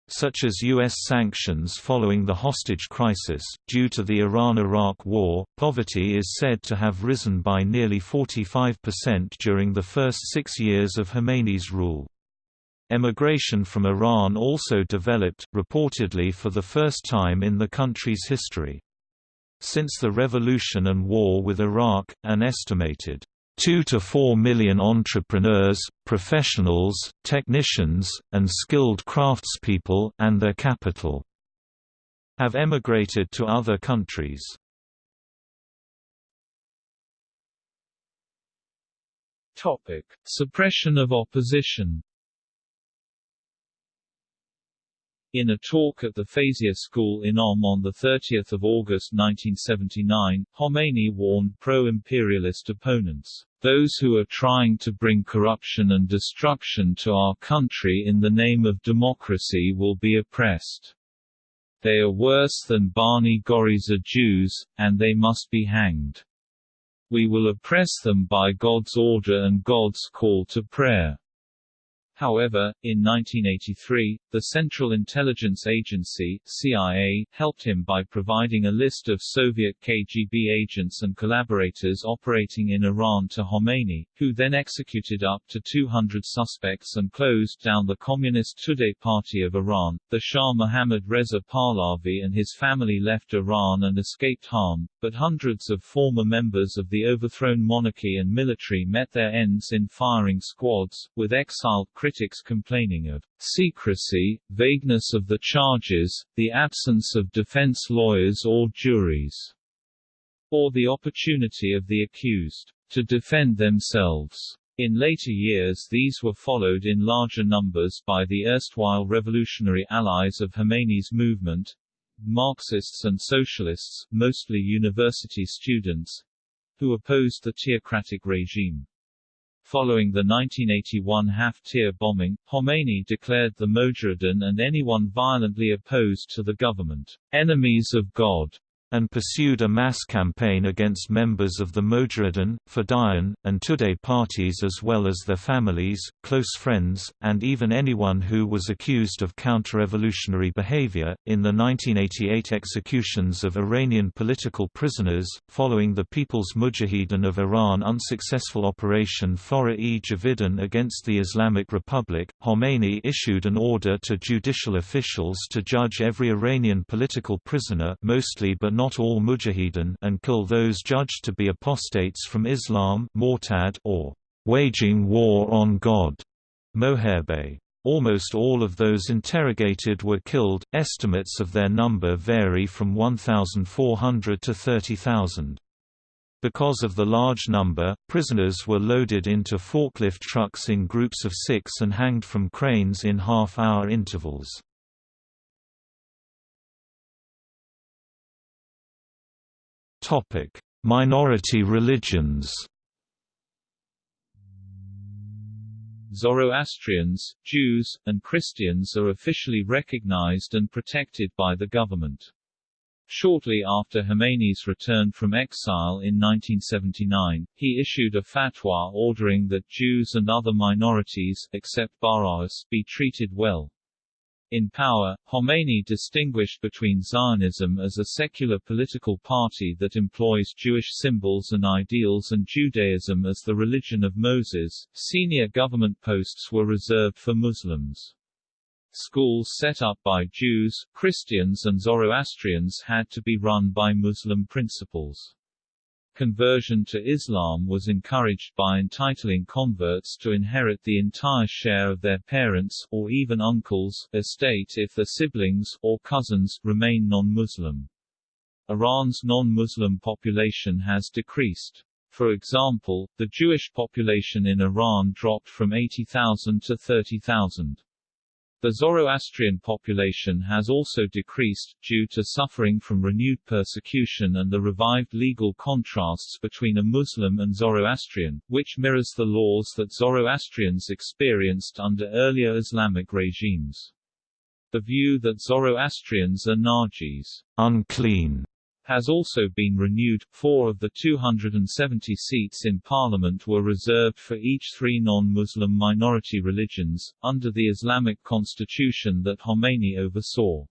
such as U.S. sanctions following the hostage crisis. Due to the Iran Iraq War, poverty is said to have risen by nearly 45% during the first six years of Khomeini's rule. Emigration from Iran also developed, reportedly for the first time in the country's history. Since the revolution and war with Iraq, an estimated 2 to 4 million entrepreneurs, professionals, technicians, and skilled craftspeople and their capital have emigrated to other countries. Topic: Suppression of opposition. In a talk at the Feyziyeh School in Qom on 30 August 1979, Khomeini warned pro-imperialist opponents, "...those who are trying to bring corruption and destruction to our country in the name of democracy will be oppressed. They are worse than Bani Ghorizeh Jews, and they must be hanged. We will oppress them by God's order and God's call to prayer." However, in 1983, the Central Intelligence Agency CIA, helped him by providing a list of Soviet KGB agents and collaborators operating in Iran to Khomeini, who then executed up to 200 suspects and closed down the Communist Tudeh Party of Iran. The Shah Mohammad Reza Pahlavi and his family left Iran and escaped harm, but hundreds of former members of the overthrown monarchy and military met their ends in firing squads, with exiled critics complaining of secrecy, vagueness of the charges, the absence of defense lawyers or juries, or the opportunity of the accused to defend themselves. In later years these were followed in larger numbers by the erstwhile revolutionary allies of Khomeini's movement, Marxists and socialists, mostly university students, who opposed the theocratic regime. Following the 1981 Hafte Tir bombing, Khomeini declared the Mojahedin and anyone violently opposed to the government, enemies of God and pursued a mass campaign against members of the Mojahedin, Fedayeen, and Tudeh parties as well as their families, close friends, and even anyone who was accused of counter-revolutionary behavior. In the 1988 executions of Iranian political prisoners, following the People's Mujahideen of Iran unsuccessful Operation Forough-e Javidan against the Islamic Republic, Khomeini issued an order to judicial officials to judge every Iranian political prisoner mostly but not all mujahideen and kill those judged to be apostates from Islam Mortad or waging war on God Moharebeh. Almost all of those interrogated were killed, estimates of their number vary from 1,400 to 30,000. Because of the large number, prisoners were loaded into forklift trucks in groups of six and hanged from cranes in half-hour intervals. Topic: Minority religions. Zoroastrians, Jews, and Christians are officially recognized and protected by the government. Shortly after Khomeini's return from exile in 1979, he issued a fatwa ordering that Jews and other minorities, except Baha'is, be treated well. In power, Khomeini distinguished between Zionism as a secular political party that employs Jewish symbols and ideals and Judaism as the religion of Moses. Senior government posts were reserved for Muslims. Schools set up by Jews, Christians and Zoroastrians had to be run by Muslim principals. Conversion to Islam was encouraged by entitling converts to inherit the entire share of their parents' or even uncles' estate if the siblings or cousins remain non-Muslim. Iran's non-Muslim population has decreased. For example, the Jewish population in Iran dropped from 80,000 to 30,000. The Zoroastrian population has also decreased, due to suffering from renewed persecution and the revived legal contrasts between a Muslim and Zoroastrian, which mirrors the laws that Zoroastrians experienced under earlier Islamic regimes. The view that Zoroastrians are najis unclean, has also been renewed. Four of the 270 seats in parliament were reserved for each three non-Muslim minority religions, under the Islamic constitution that Khomeini oversaw.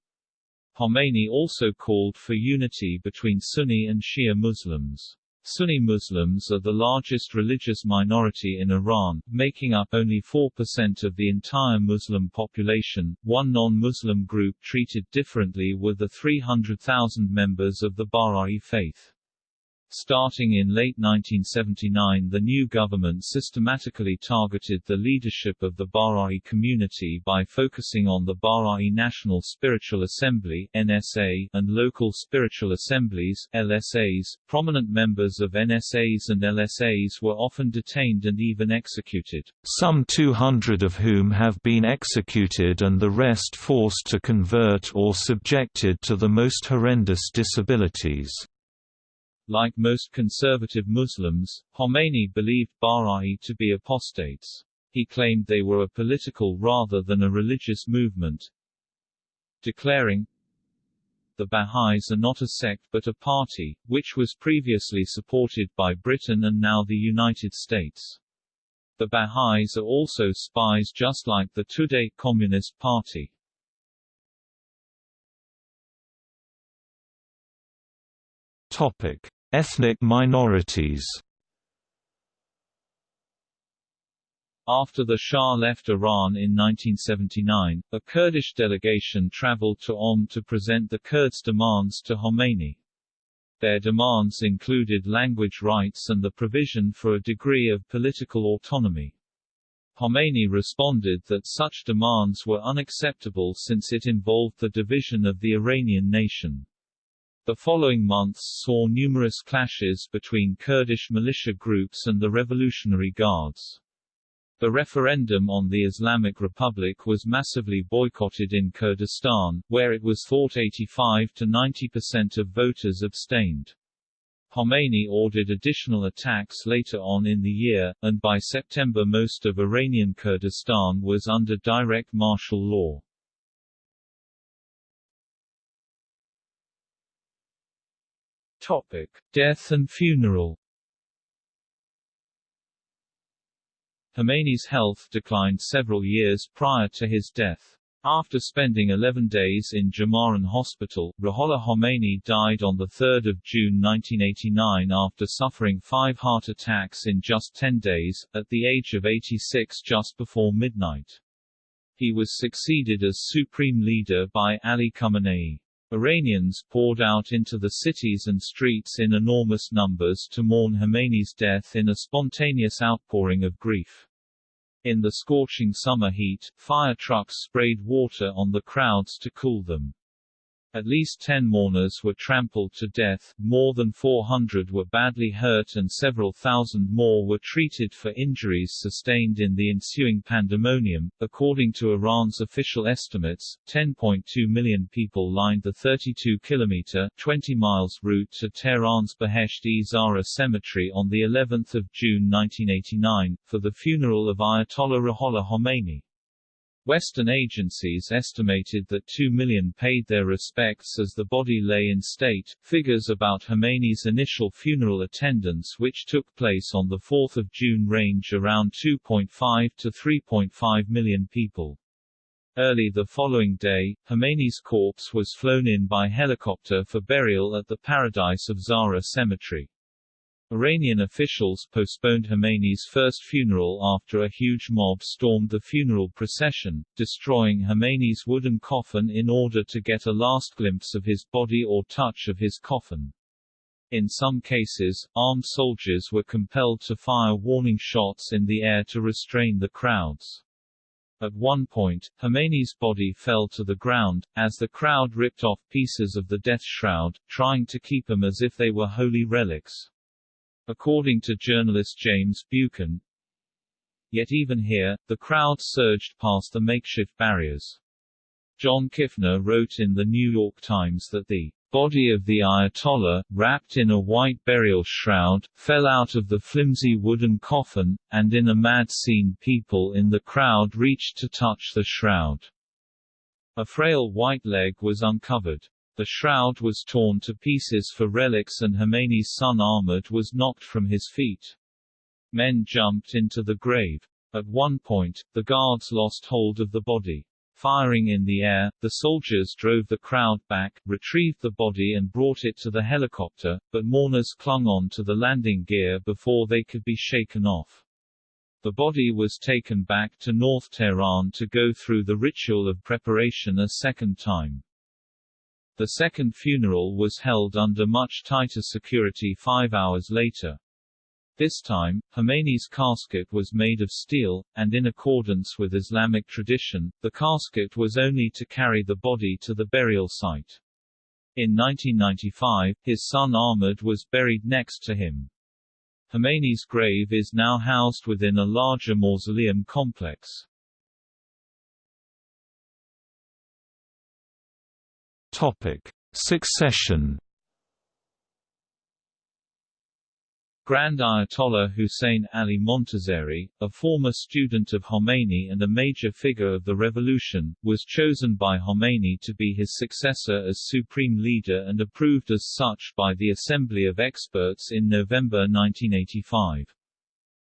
Khomeini also called for unity between Sunni and Shia Muslims. Sunni Muslims are the largest religious minority in Iran, making up only 4% of the entire Muslim population. One non-Muslim group treated differently were the 300,000 members of the Baha'i faith. Starting in late 1979 the new government systematically targeted the leadership of the Baha'i community by focusing on the Baha'i National Spiritual Assembly NSA, and local spiritual assemblies LSAs. Prominent members of NSAs and LSAs were often detained and even executed. Some 200 of whom have been executed and the rest forced to convert or subjected to the most horrendous disabilities. Like most conservative Muslims, Khomeini believed Baha'i to be apostates. He claimed they were a political rather than a religious movement, declaring, the Baha'is are not a sect but a party, which was previously supported by Britain and now the United States. The Baha'is are also spies just like the Tudeh Communist Party. Topic. Ethnic minorities After the Shah left Iran in 1979, a Kurdish delegation traveled to Qom to present the Kurds' demands to Khomeini. Their demands included language rights and the provision for a degree of political autonomy. Khomeini responded that such demands were unacceptable since it involved the division of the Iranian nation. The following months saw numerous clashes between Kurdish militia groups and the Revolutionary Guards. The referendum on the Islamic Republic was massively boycotted in Kurdistan, where it was thought 85 to 90% of voters abstained. Khomeini ordered additional attacks later on in the year, and by September most of Iranian Kurdistan was under direct martial law. Topic. Death and funeral Khomeini's health declined several years prior to his death. After spending 11 days in Jama'ran Hospital, Ruhollah Khomeini died on 3 June 1989 after suffering five heart attacks in just 10 days, at the age of 86 just before midnight. He was succeeded as supreme leader by Ali Khamenei. Iranians poured out into the cities and streets in enormous numbers to mourn Khomeini's death in a spontaneous outpouring of grief. In the scorching summer heat, fire trucks sprayed water on the crowds to cool them. At least 10 mourners were trampled to death, more than 400 were badly hurt and several thousand more were treated for injuries sustained in the ensuing pandemonium. According to Iran's official estimates, 10.2 million people lined the 32-kilometer (20 miles) route to Tehran's Behesht-e Zahra cemetery on the 11th of June 1989 for the funeral of Ayatollah Ruhollah Khomeini. Western agencies estimated that 2 million paid their respects as the body lay in state. Figures about Khomeini's initial funeral attendance which took place on 4 June range around 2.5 to 3.5 million people. Early the following day, Khomeini's corpse was flown in by helicopter for burial at the Paradise of Zahra cemetery. Iranian officials postponed Khomeini's first funeral after a huge mob stormed the funeral procession, destroying Khomeini's wooden coffin in order to get a last glimpse of his body or touch of his coffin. In some cases, armed soldiers were compelled to fire warning shots in the air to restrain the crowds. At one point, Khomeini's body fell to the ground, as the crowd ripped off pieces of the death shroud, trying to keep them as if they were holy relics. According to journalist James Buchan, Yet even here, the crowd surged past the makeshift barriers. John Kifner wrote in the New York Times that the body of the Ayatollah, wrapped in a white burial shroud, fell out of the flimsy wooden coffin, and in a mad scene people in the crowd reached to touch the shroud. A frail white leg was uncovered. The shroud was torn to pieces for relics and Khomeini's son Ahmad was knocked from his feet. Men jumped into the grave. At one point, the guards lost hold of the body. Firing in the air, the soldiers drove the crowd back, retrieved the body and brought it to the helicopter, but mourners clung on to the landing gear before they could be shaken off. The body was taken back to North Tehran to go through the ritual of preparation a second time. The second funeral was held under much tighter security five hours later. This time, Khomeini's casket was made of steel, and in accordance with Islamic tradition, the casket was only to carry the body to the burial site. In 1995, his son Ahmad was buried next to him. Khomeini's grave is now housed within a larger mausoleum complex. Topic: Succession. Grand Ayatollah Hussein Ali Montazeri, a former student of Khomeini and a major figure of the revolution, was chosen by Khomeini to be his successor as supreme leader and approved as such by the Assembly of Experts in November 1985.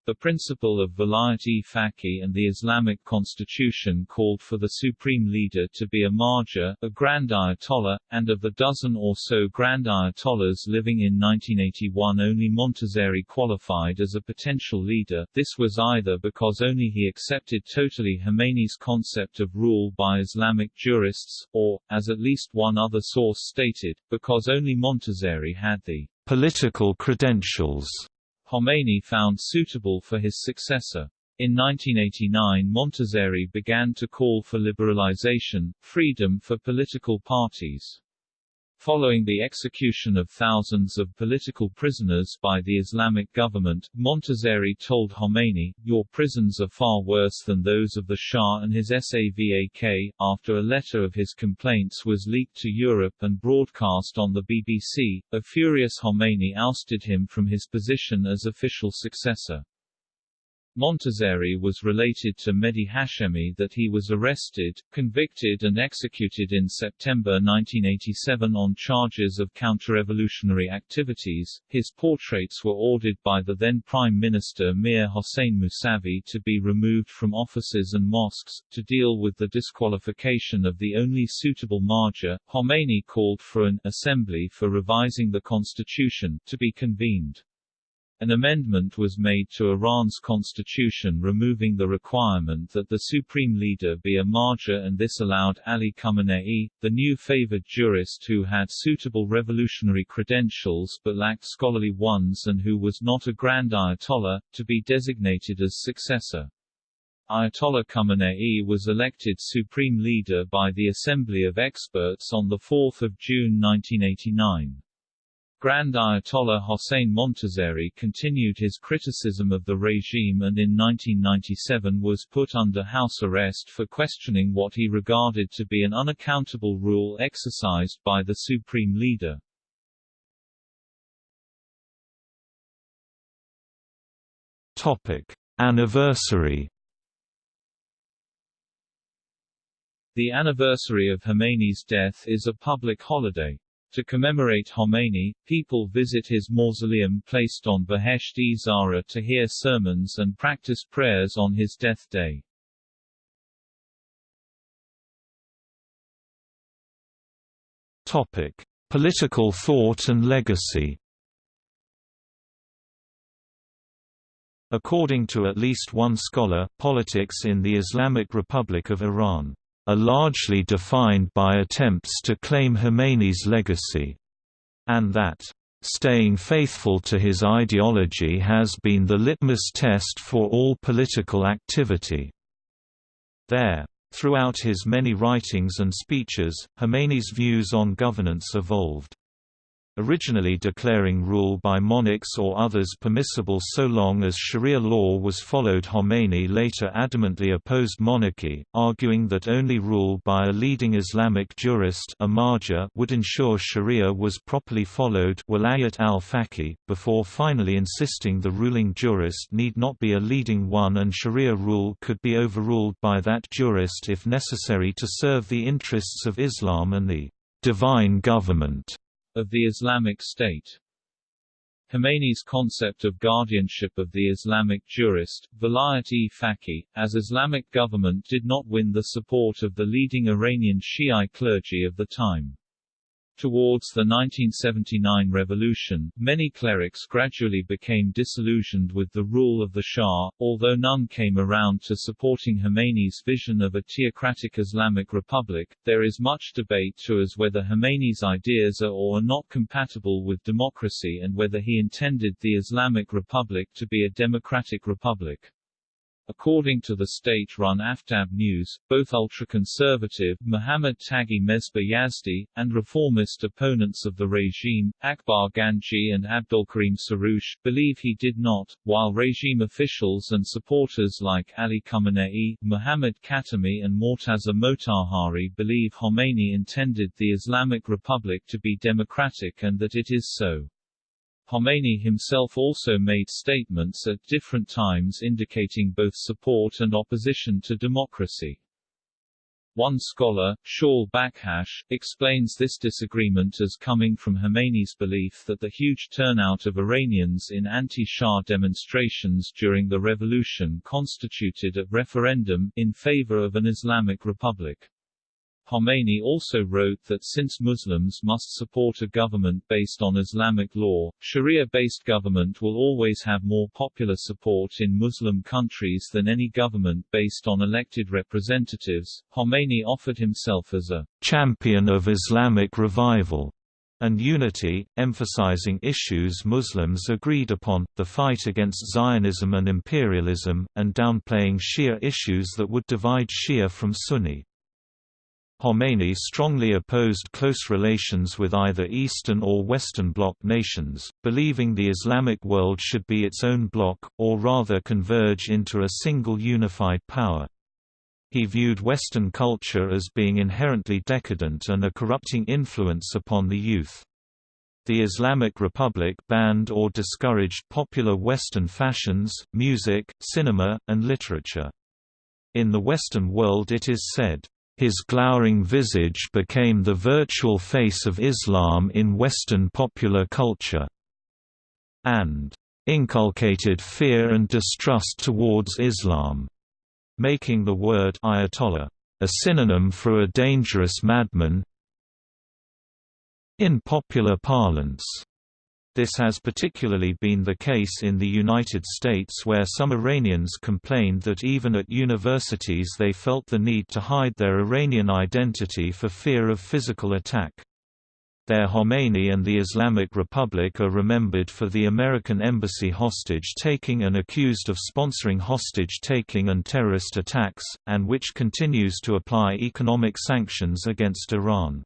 The principle of Vilayat-e-Faqih and the Islamic constitution called for the supreme leader to be a marja, a grand ayatollah, and of the dozen or so grand ayatollahs living in 1981 only Montazeri qualified as a potential leader, this was either because only he accepted totally Khomeini's concept of rule by Islamic jurists, or, as at least one other source stated, because only Montazeri had the political credentials Khomeini found suitable for his successor. In 1989 Montazeri began to call for liberalization, freedom for political parties. Following the execution of thousands of political prisoners by the Islamic government, Montazeri told Khomeini, Your prisons are far worse than those of the Shah and his Savak. After a letter of his complaints was leaked to Europe and broadcast on the BBC, a furious Khomeini ousted him from his position as official successor. Montazeri was related to Mehdi Hashemi that he was arrested, convicted and executed in September 1987 on charges of counter-revolutionary activities. His portraits were ordered by the then Prime Minister Mir Hossein Mousavi to be removed from offices and mosques. To deal with the disqualification of the only suitable marja, Khomeini called for an assembly for revising the constitution to be convened. An amendment was made to Iran's constitution removing the requirement that the supreme leader be a marja and this allowed Ali Khamenei, the new favored jurist who had suitable revolutionary credentials but lacked scholarly ones and who was not a grand ayatollah, to be designated as successor. Ayatollah Khamenei was elected supreme leader by the Assembly of Experts on 4 June 1989. Grand Ayatollah Hossein Montazeri continued his criticism of the regime and in 1997 was put under house arrest for questioning what he regarded to be an unaccountable rule exercised by the supreme leader. Topic: Anniversary The anniversary of Khomeini's death is a public holiday. To commemorate Khomeini, people visit his mausoleum placed on Behesht-e Zahra to hear sermons and practice prayers on his death day. Topic: Political thought and legacy. According to at least one scholar, politics in the Islamic Republic of Iran are largely defined by attempts to claim Khomeini's legacy, and that staying faithful to his ideology has been the litmus test for all political activity. There. Throughout his many writings and speeches, Khomeini's views on governance evolved originally declaring rule by monarchs or others permissible so long as Sharia law was followed. Khomeini later adamantly opposed monarchy, arguing that only rule by a leading Islamic jurist would ensure Sharia was properly followed. Wilayat al-Faqih, before finally insisting the ruling jurist need not be a leading one and Sharia rule could be overruled by that jurist if necessary to serve the interests of Islam and the divine government of the Islamic State. Khomeini's concept of guardianship of the Islamic jurist, Vilayat-e-Faqih, as Islamic government did not win the support of the leading Iranian Shiite clergy of the time. Towards the 1979 revolution, many clerics gradually became disillusioned with the rule of the Shah, although none came around to supporting Khomeini's vision of a theocratic Islamic republic. There is much debate to as whether Khomeini's ideas are or are not compatible with democracy and whether he intended the Islamic Republic to be a democratic republic. According to the state-run Aftab News, both ultra-conservative Muhammad Taghi Mesbah Yazdi, and reformist opponents of the regime, Akbar Ganji and Abdulkarim Soroush, believe he did not, while regime officials and supporters like Ali Khamenei, Muhammad Khatami and Morteza Motahhari believe Khomeini intended the Islamic Republic to be democratic and that it is so. Khomeini himself also made statements at different times indicating both support and opposition to democracy. One scholar, Shaul Bakhash, explains this disagreement as coming from Khomeini's belief that the huge turnout of Iranians in anti-Shah demonstrations during the revolution constituted a referendum in favor of an Islamic republic. Khomeini also wrote that since Muslims must support a government based on Islamic law, Sharia-based government will always have more popular support in Muslim countries than any government based on elected representatives. Khomeini offered himself as a champion of Islamic revival and unity, emphasizing issues Muslims agreed upon, the fight against Zionism and imperialism, and downplaying Shia issues that would divide Shia from Sunni. Khomeini strongly opposed close relations with either Eastern or Western Bloc nations, believing the Islamic world should be its own bloc, or rather converge into a single unified power. He viewed Western culture as being inherently decadent and a corrupting influence upon the youth. The Islamic Republic banned or discouraged popular Western fashions, music, cinema, and literature. In the Western world it is said, his glowering visage became the virtual face of Islam in Western popular culture, and inculcated fear and distrust towards Islam, making the word Ayatollah a synonym for a dangerous madman in popular parlance. This has particularly been the case in the United States where some Iranians complained that even at universities they felt the need to hide their Iranian identity for fear of physical attack. There Khomeini and the Islamic Republic are remembered for the American embassy hostage-taking and accused of sponsoring hostage-taking and terrorist attacks, and which continues to apply economic sanctions against Iran.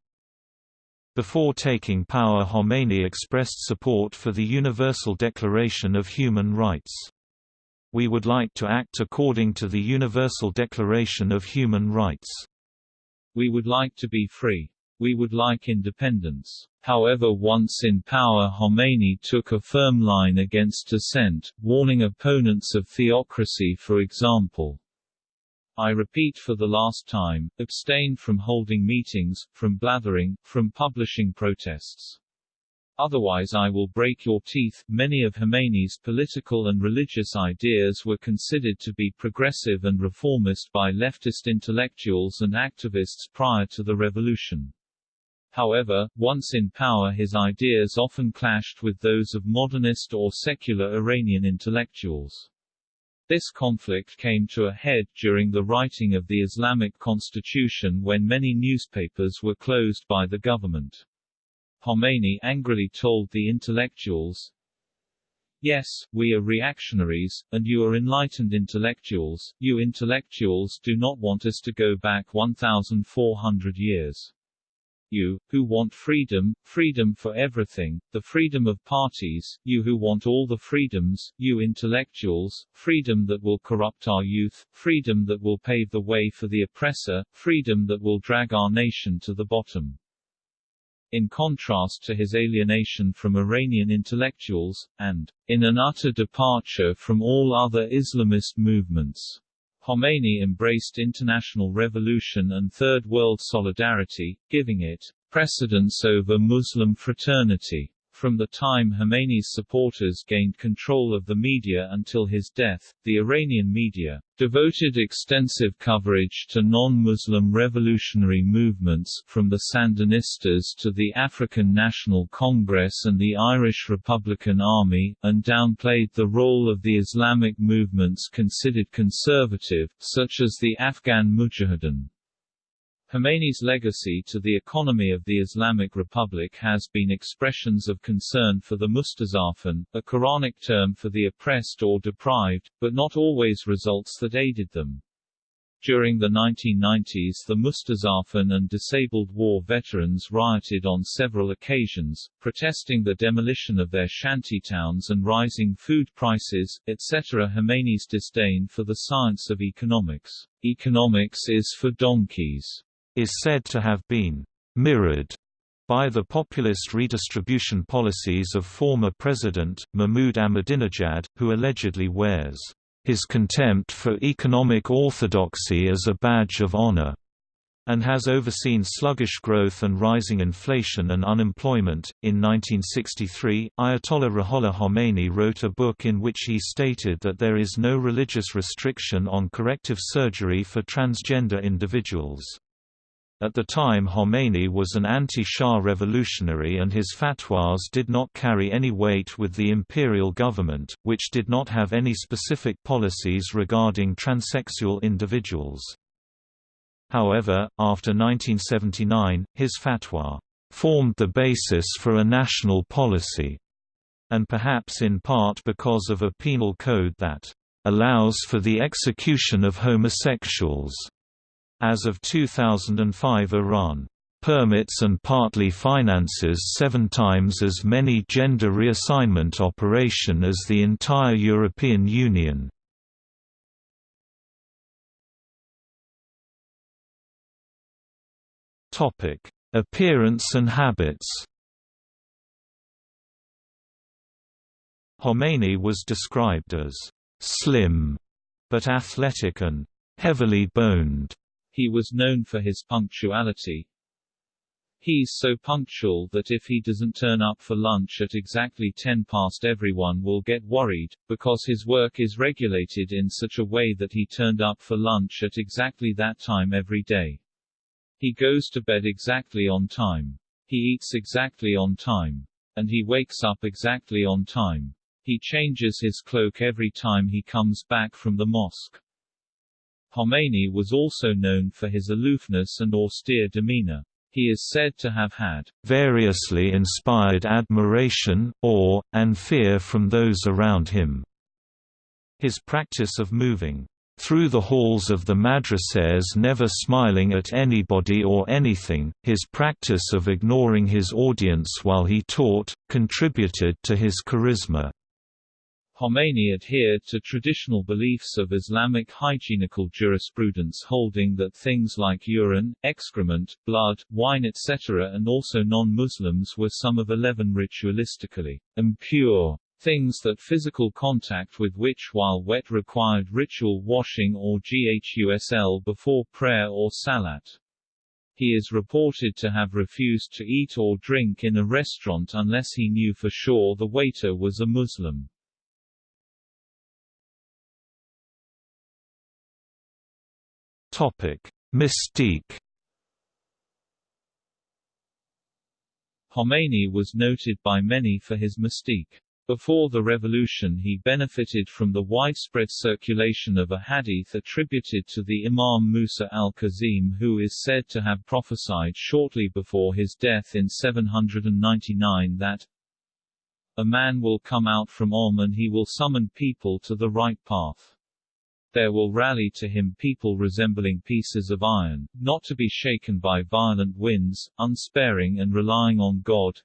Before taking power Khomeini expressed support for the Universal Declaration of Human Rights. We would like to act according to the Universal Declaration of Human Rights. We would like to be free. We would like independence. However once in power Khomeini took a firm line against dissent, warning opponents of theocracy for example, I repeat for the last time, abstain from holding meetings, from blathering, from publishing protests. Otherwise I will break your teeth. Many of Khomeini's political and religious ideas were considered to be progressive and reformist by leftist intellectuals and activists prior to the revolution. However, once in power his ideas often clashed with those of modernist or secular Iranian intellectuals. This conflict came to a head during the writing of the Islamic constitution when many newspapers were closed by the government. Khomeini angrily told the intellectuals, Yes, we are reactionaries, and you are enlightened intellectuals, you intellectuals do not want us to go back 1,400 years you, who want freedom, freedom for everything, the freedom of parties, you who want all the freedoms, you intellectuals, freedom that will corrupt our youth, freedom that will pave the way for the oppressor, freedom that will drag our nation to the bottom. In contrast to his alienation from Iranian intellectuals, and, in an utter departure from all other Islamist movements, Khomeini embraced international revolution and Third World solidarity, giving it precedence over Muslim fraternity. From the time Khomeini's supporters gained control of the media until his death, the Iranian media devoted extensive coverage to non-Muslim revolutionary movements from the Sandinistas to the African National Congress and the Irish Republican Army, and downplayed the role of the Islamic movements considered conservative, such as the Afghan Mujahideen. Khomeini's legacy to the economy of the Islamic Republic has been expressions of concern for the Mustazafin, a Quranic term for the oppressed or deprived, but not always results that aided them. During the 1990s the Mustazafin and disabled war veterans rioted on several occasions, protesting the demolition of their shantytowns and rising food prices, etc. Khomeini's disdain for the science of economics. Economics is for donkeys is said to have been mirrored by the populist redistribution policies of former President, Mahmoud Ahmadinejad, who allegedly wears his contempt for economic orthodoxy as a badge of honor. and has overseen sluggish growth and rising inflation and unemployment. In 1963, Ayatollah Ruhollah Khomeini wrote a book in which he stated that there is no religious restriction on corrective surgery for transgender individuals. At the time Khomeini was an anti-Shah revolutionary and his fatwas did not carry any weight with the imperial government, which did not have any specific policies regarding transsexual individuals. However, after 1979, his fatwa formed the basis for a national policy, and perhaps in part because of a penal code that allows for the execution of homosexuals. As of 2005 Iran permits and partly finances seven times as many gender reassignment operation as the entire European Union. Appearance and habits. Khomeini was described as slim, but athletic and heavily boned. He was known for his punctuality. He's so punctual that if he doesn't turn up for lunch at exactly 10 past everyone will get worried, because his work is regulated in such a way that he turned up for lunch at exactly that time every day. He goes to bed exactly on time. He eats exactly on time. And he wakes up exactly on time. He changes his cloak every time he comes back from the mosque. Khomeini was also known for his aloofness and austere demeanor. He is said to have had variously inspired admiration, awe, and fear from those around him. His practice of moving through the halls of the madrasas never smiling at anybody or anything, his practice of ignoring his audience while he taught, contributed to his charisma. Khomeini adhered to traditional beliefs of Islamic hygienical jurisprudence holding that things like urine, excrement, blood, wine etc. and also non-Muslims were some of eleven ritualistically impure things that physical contact with which while wet required ritual washing or ghusl before prayer or salat. He is reported to have refused to eat or drink in a restaurant unless he knew for sure the waiter was a Muslim. Topic: Mystique Khomeini was noted by many for his mystique. Before the revolution he benefited from the widespread circulation of a hadith attributed to the Imam Musa al-Kazim who is said to have prophesied shortly before his death in 799 that a man will come out from Qom and he will summon people to the right path. There will rally to him people resembling pieces of iron, not to be shaken by violent winds, unsparing and relying on God,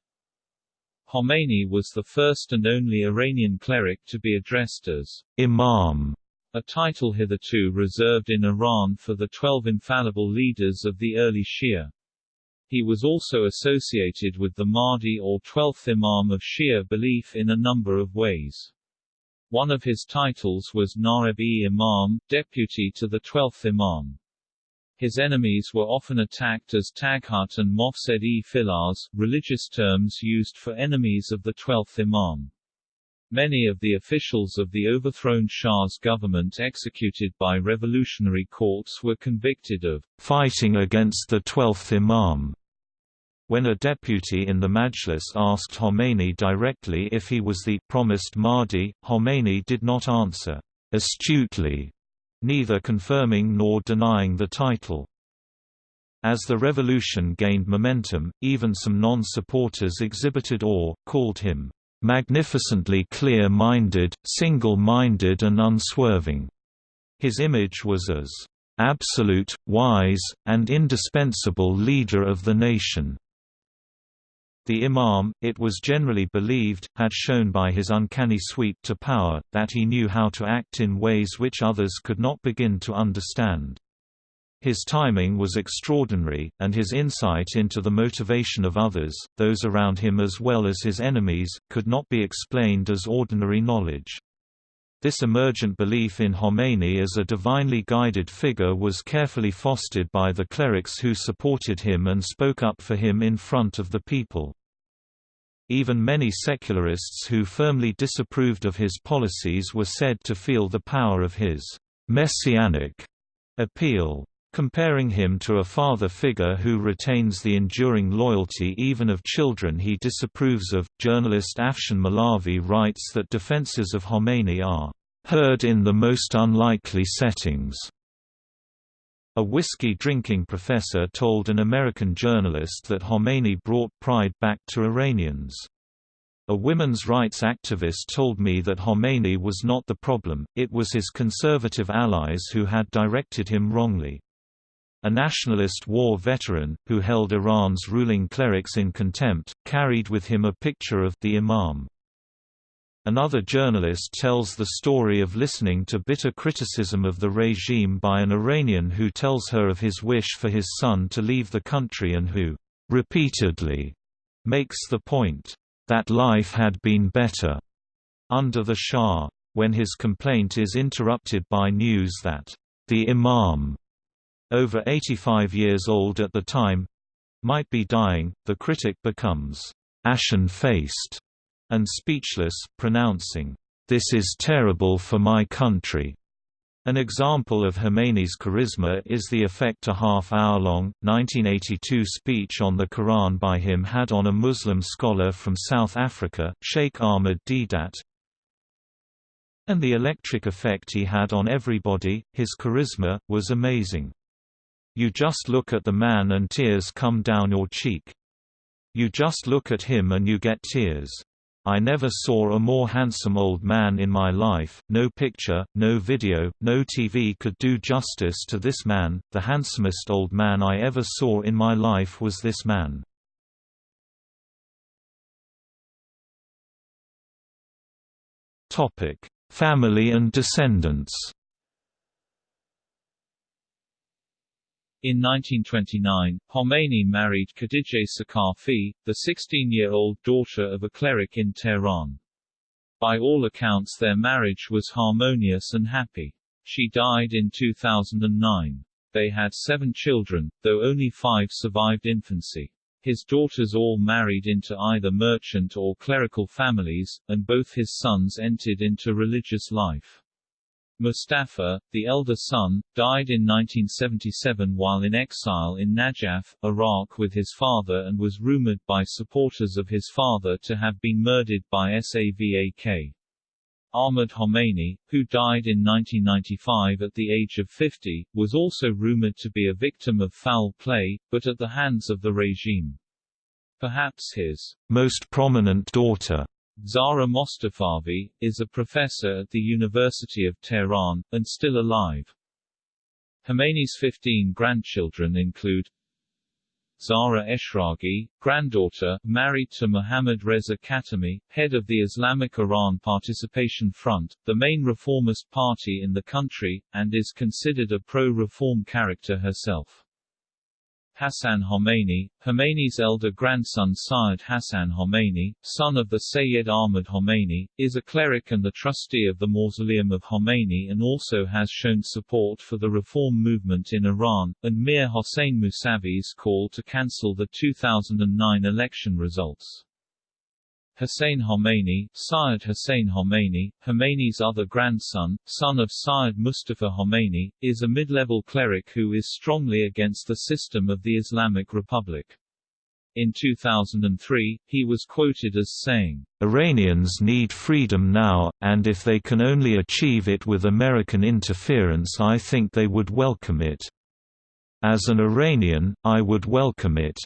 Khomeini was the first and only Iranian cleric to be addressed as Imam, a title hitherto reserved in Iran for the twelve infallible leaders of the early Shia. He was also associated with the Mahdi or twelfth Imam of Shia belief in a number of ways. One of his titles was Naib-e-Imam, deputy to the twelfth Imam. His enemies were often attacked as Taghut and Mofsed-e-Filarz, religious terms used for enemies of the twelfth Imam. Many of the officials of the overthrown Shah's government executed by revolutionary courts were convicted of fighting against the twelfth Imam. When a deputy in the Majlis asked Khomeini directly if he was the promised Mahdi, Khomeini did not answer astutely neither confirming nor denying the title. As the revolution gained momentum, even some non-supporters exhibited awe, called him, "...magnificently clear-minded, single-minded and unswerving." His image was as, "...absolute, wise, and indispensable leader of the nation." The Imam, it was generally believed, had shown by his uncanny sweep to power, that he knew how to act in ways which others could not begin to understand. His timing was extraordinary, and his insight into the motivation of others, those around him as well as his enemies, could not be explained as ordinary knowledge. This emergent belief in Khomeini as a divinely guided figure was carefully fostered by the clerics who supported him and spoke up for him in front of the people. Even many secularists who firmly disapproved of his policies were said to feel the power of his messianic appeal. Comparing him to a father figure who retains the enduring loyalty even of children he disapproves of, journalist Afshin Molavi writes that defenses of Khomeini are heard in the most unlikely settings. A whiskey-drinking professor told an American journalist that Khomeini brought pride back to Iranians. A women's rights activist told me that Khomeini was not the problem, it was his conservative allies who had directed him wrongly. A nationalist war veteran, who held Iran's ruling clerics in contempt, carried with him a picture of the Imam. Another journalist tells the story of listening to bitter criticism of the regime by an Iranian who tells her of his wish for his son to leave the country and who, repeatedly, makes the point, that life had been better under the Shah, when his complaint is interrupted by news that the Imam over 85 years old at the time might be dying, the critic becomes ashen-faced and speechless, pronouncing, "This is terrible for my country." An example of Khomeini's charisma is the effect a half-hour-long, 1982 speech on the Quran by him had on a Muslim scholar from South Africa, Sheikh Ahmed Deedat, and the electric effect he had on everybody, his charisma, was amazing. You just look at the man and tears come down your cheek. You just look at him and you get tears. I never saw a more handsome old man in my life, no picture, no video, no TV could do justice to this man, the handsomest old man I ever saw in my life was this man. Family and descendants In 1929, Khomeini married Khadijeh Sakafi, the 16-year-old daughter of a cleric in Tehran. By all accounts their marriage was harmonious and happy. She died in 2009. They had seven children, though only five survived infancy. His daughters all married into either merchant or clerical families, and both his sons entered into religious life. Mustafa, the elder son, died in 1977 while in exile in Najaf, Iraq with his father and was rumored by supporters of his father to have been murdered by Savak. Ahmad Khomeini, who died in 1995 at the age of 50, was also rumored to be a victim of foul play, but at the hands of the regime. Perhaps his most prominent daughter Zahra Mostafavi, is a professor at the University of Tehran, and still alive. Khomeini's 15 grandchildren include Zahra Eshraghi, granddaughter, married to Mohammad Reza Khatami, head of the Islamic Iran Participation Front, the main reformist party in the country, and is considered a pro-reform character herself. Hassan Khomeini, Khomeini's elder grandson Syed Hassan Khomeini, son of the Sayyid Ahmad Khomeini, is a cleric and the trustee of the Mausoleum of Khomeini and also has shown support for the reform movement in Iran, and Mir Hossein Mousavi's call to cancel the 2009 election results. Hussein Khomeini, Syed Hussein Khomeini, Khomeini's other grandson, son of Syed Mustafa Khomeini, is a mid-level cleric who is strongly against the system of the Islamic Republic. In 2003, he was quoted as saying, Iranians need freedom now, and if they can only achieve it with American interference I think they would welcome it. As an Iranian, I would welcome it.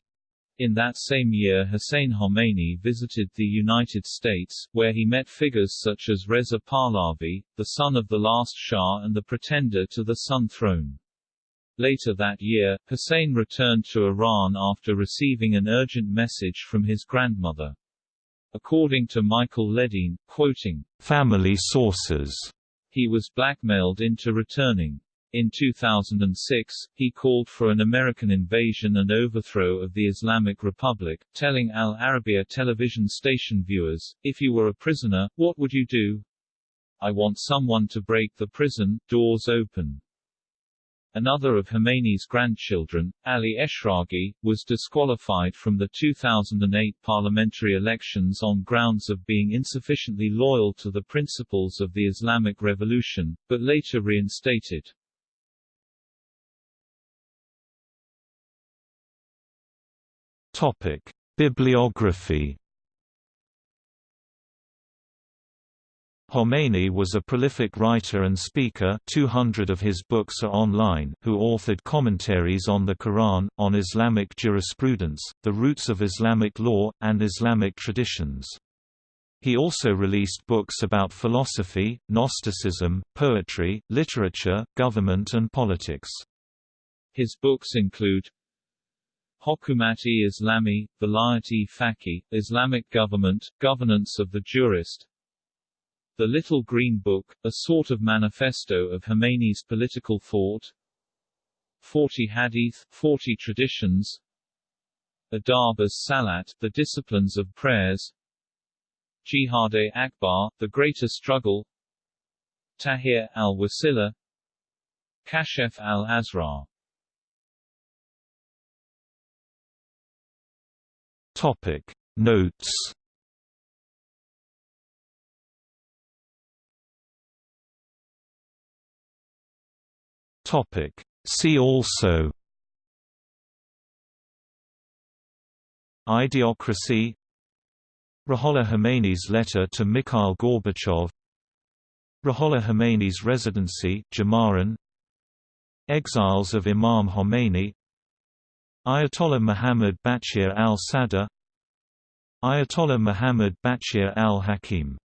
In that same year Hussein Khomeini visited the United States, where he met figures such as Reza Pahlavi, the son of the last Shah and the pretender to the Sun throne. Later that year, Hussein returned to Iran after receiving an urgent message from his grandmother. According to Michael Ledeen, quoting, "...family sources," he was blackmailed into returning. In 2006, he called for an American invasion and overthrow of the Islamic Republic, telling Al Arabiya television station viewers, if you were a prisoner, what would you do? I want someone to break the prison doors open. Another of Khomeini's grandchildren, Ali Eshraghi, was disqualified from the 2008 parliamentary elections on grounds of being insufficiently loyal to the principles of the Islamic Revolution, but later reinstated. Topic: Bibliography Khomeini was a prolific writer and speaker 200 of his books are online who authored commentaries on the Quran, on Islamic jurisprudence, the roots of Islamic law, and Islamic traditions. He also released books about philosophy, Gnosticism, poetry, literature, government and politics. His books include Hokumat-e Islami, Vilayat-e Faqih, Islamic Government, Governance of the Jurist, the Little Green Book, a sort of manifesto of Khomeini's political thought. 40 Hadith, 40 Traditions. Adab as Salat, the disciplines of prayers. Jihad-e Akbar, the greater struggle. Tahrir al-Wasila. Kashef al-Asrar Topic Notes Topic. See also Idiocracy Ruhollah Khomeini's letter to Mikhail Gorbachev Ruhollah Khomeini's residency Jamaran Exiles of Imam Khomeini Ayatollah Muhammad Baqir al-Sadr Ayatollah Muhammad Baqir al-Hakim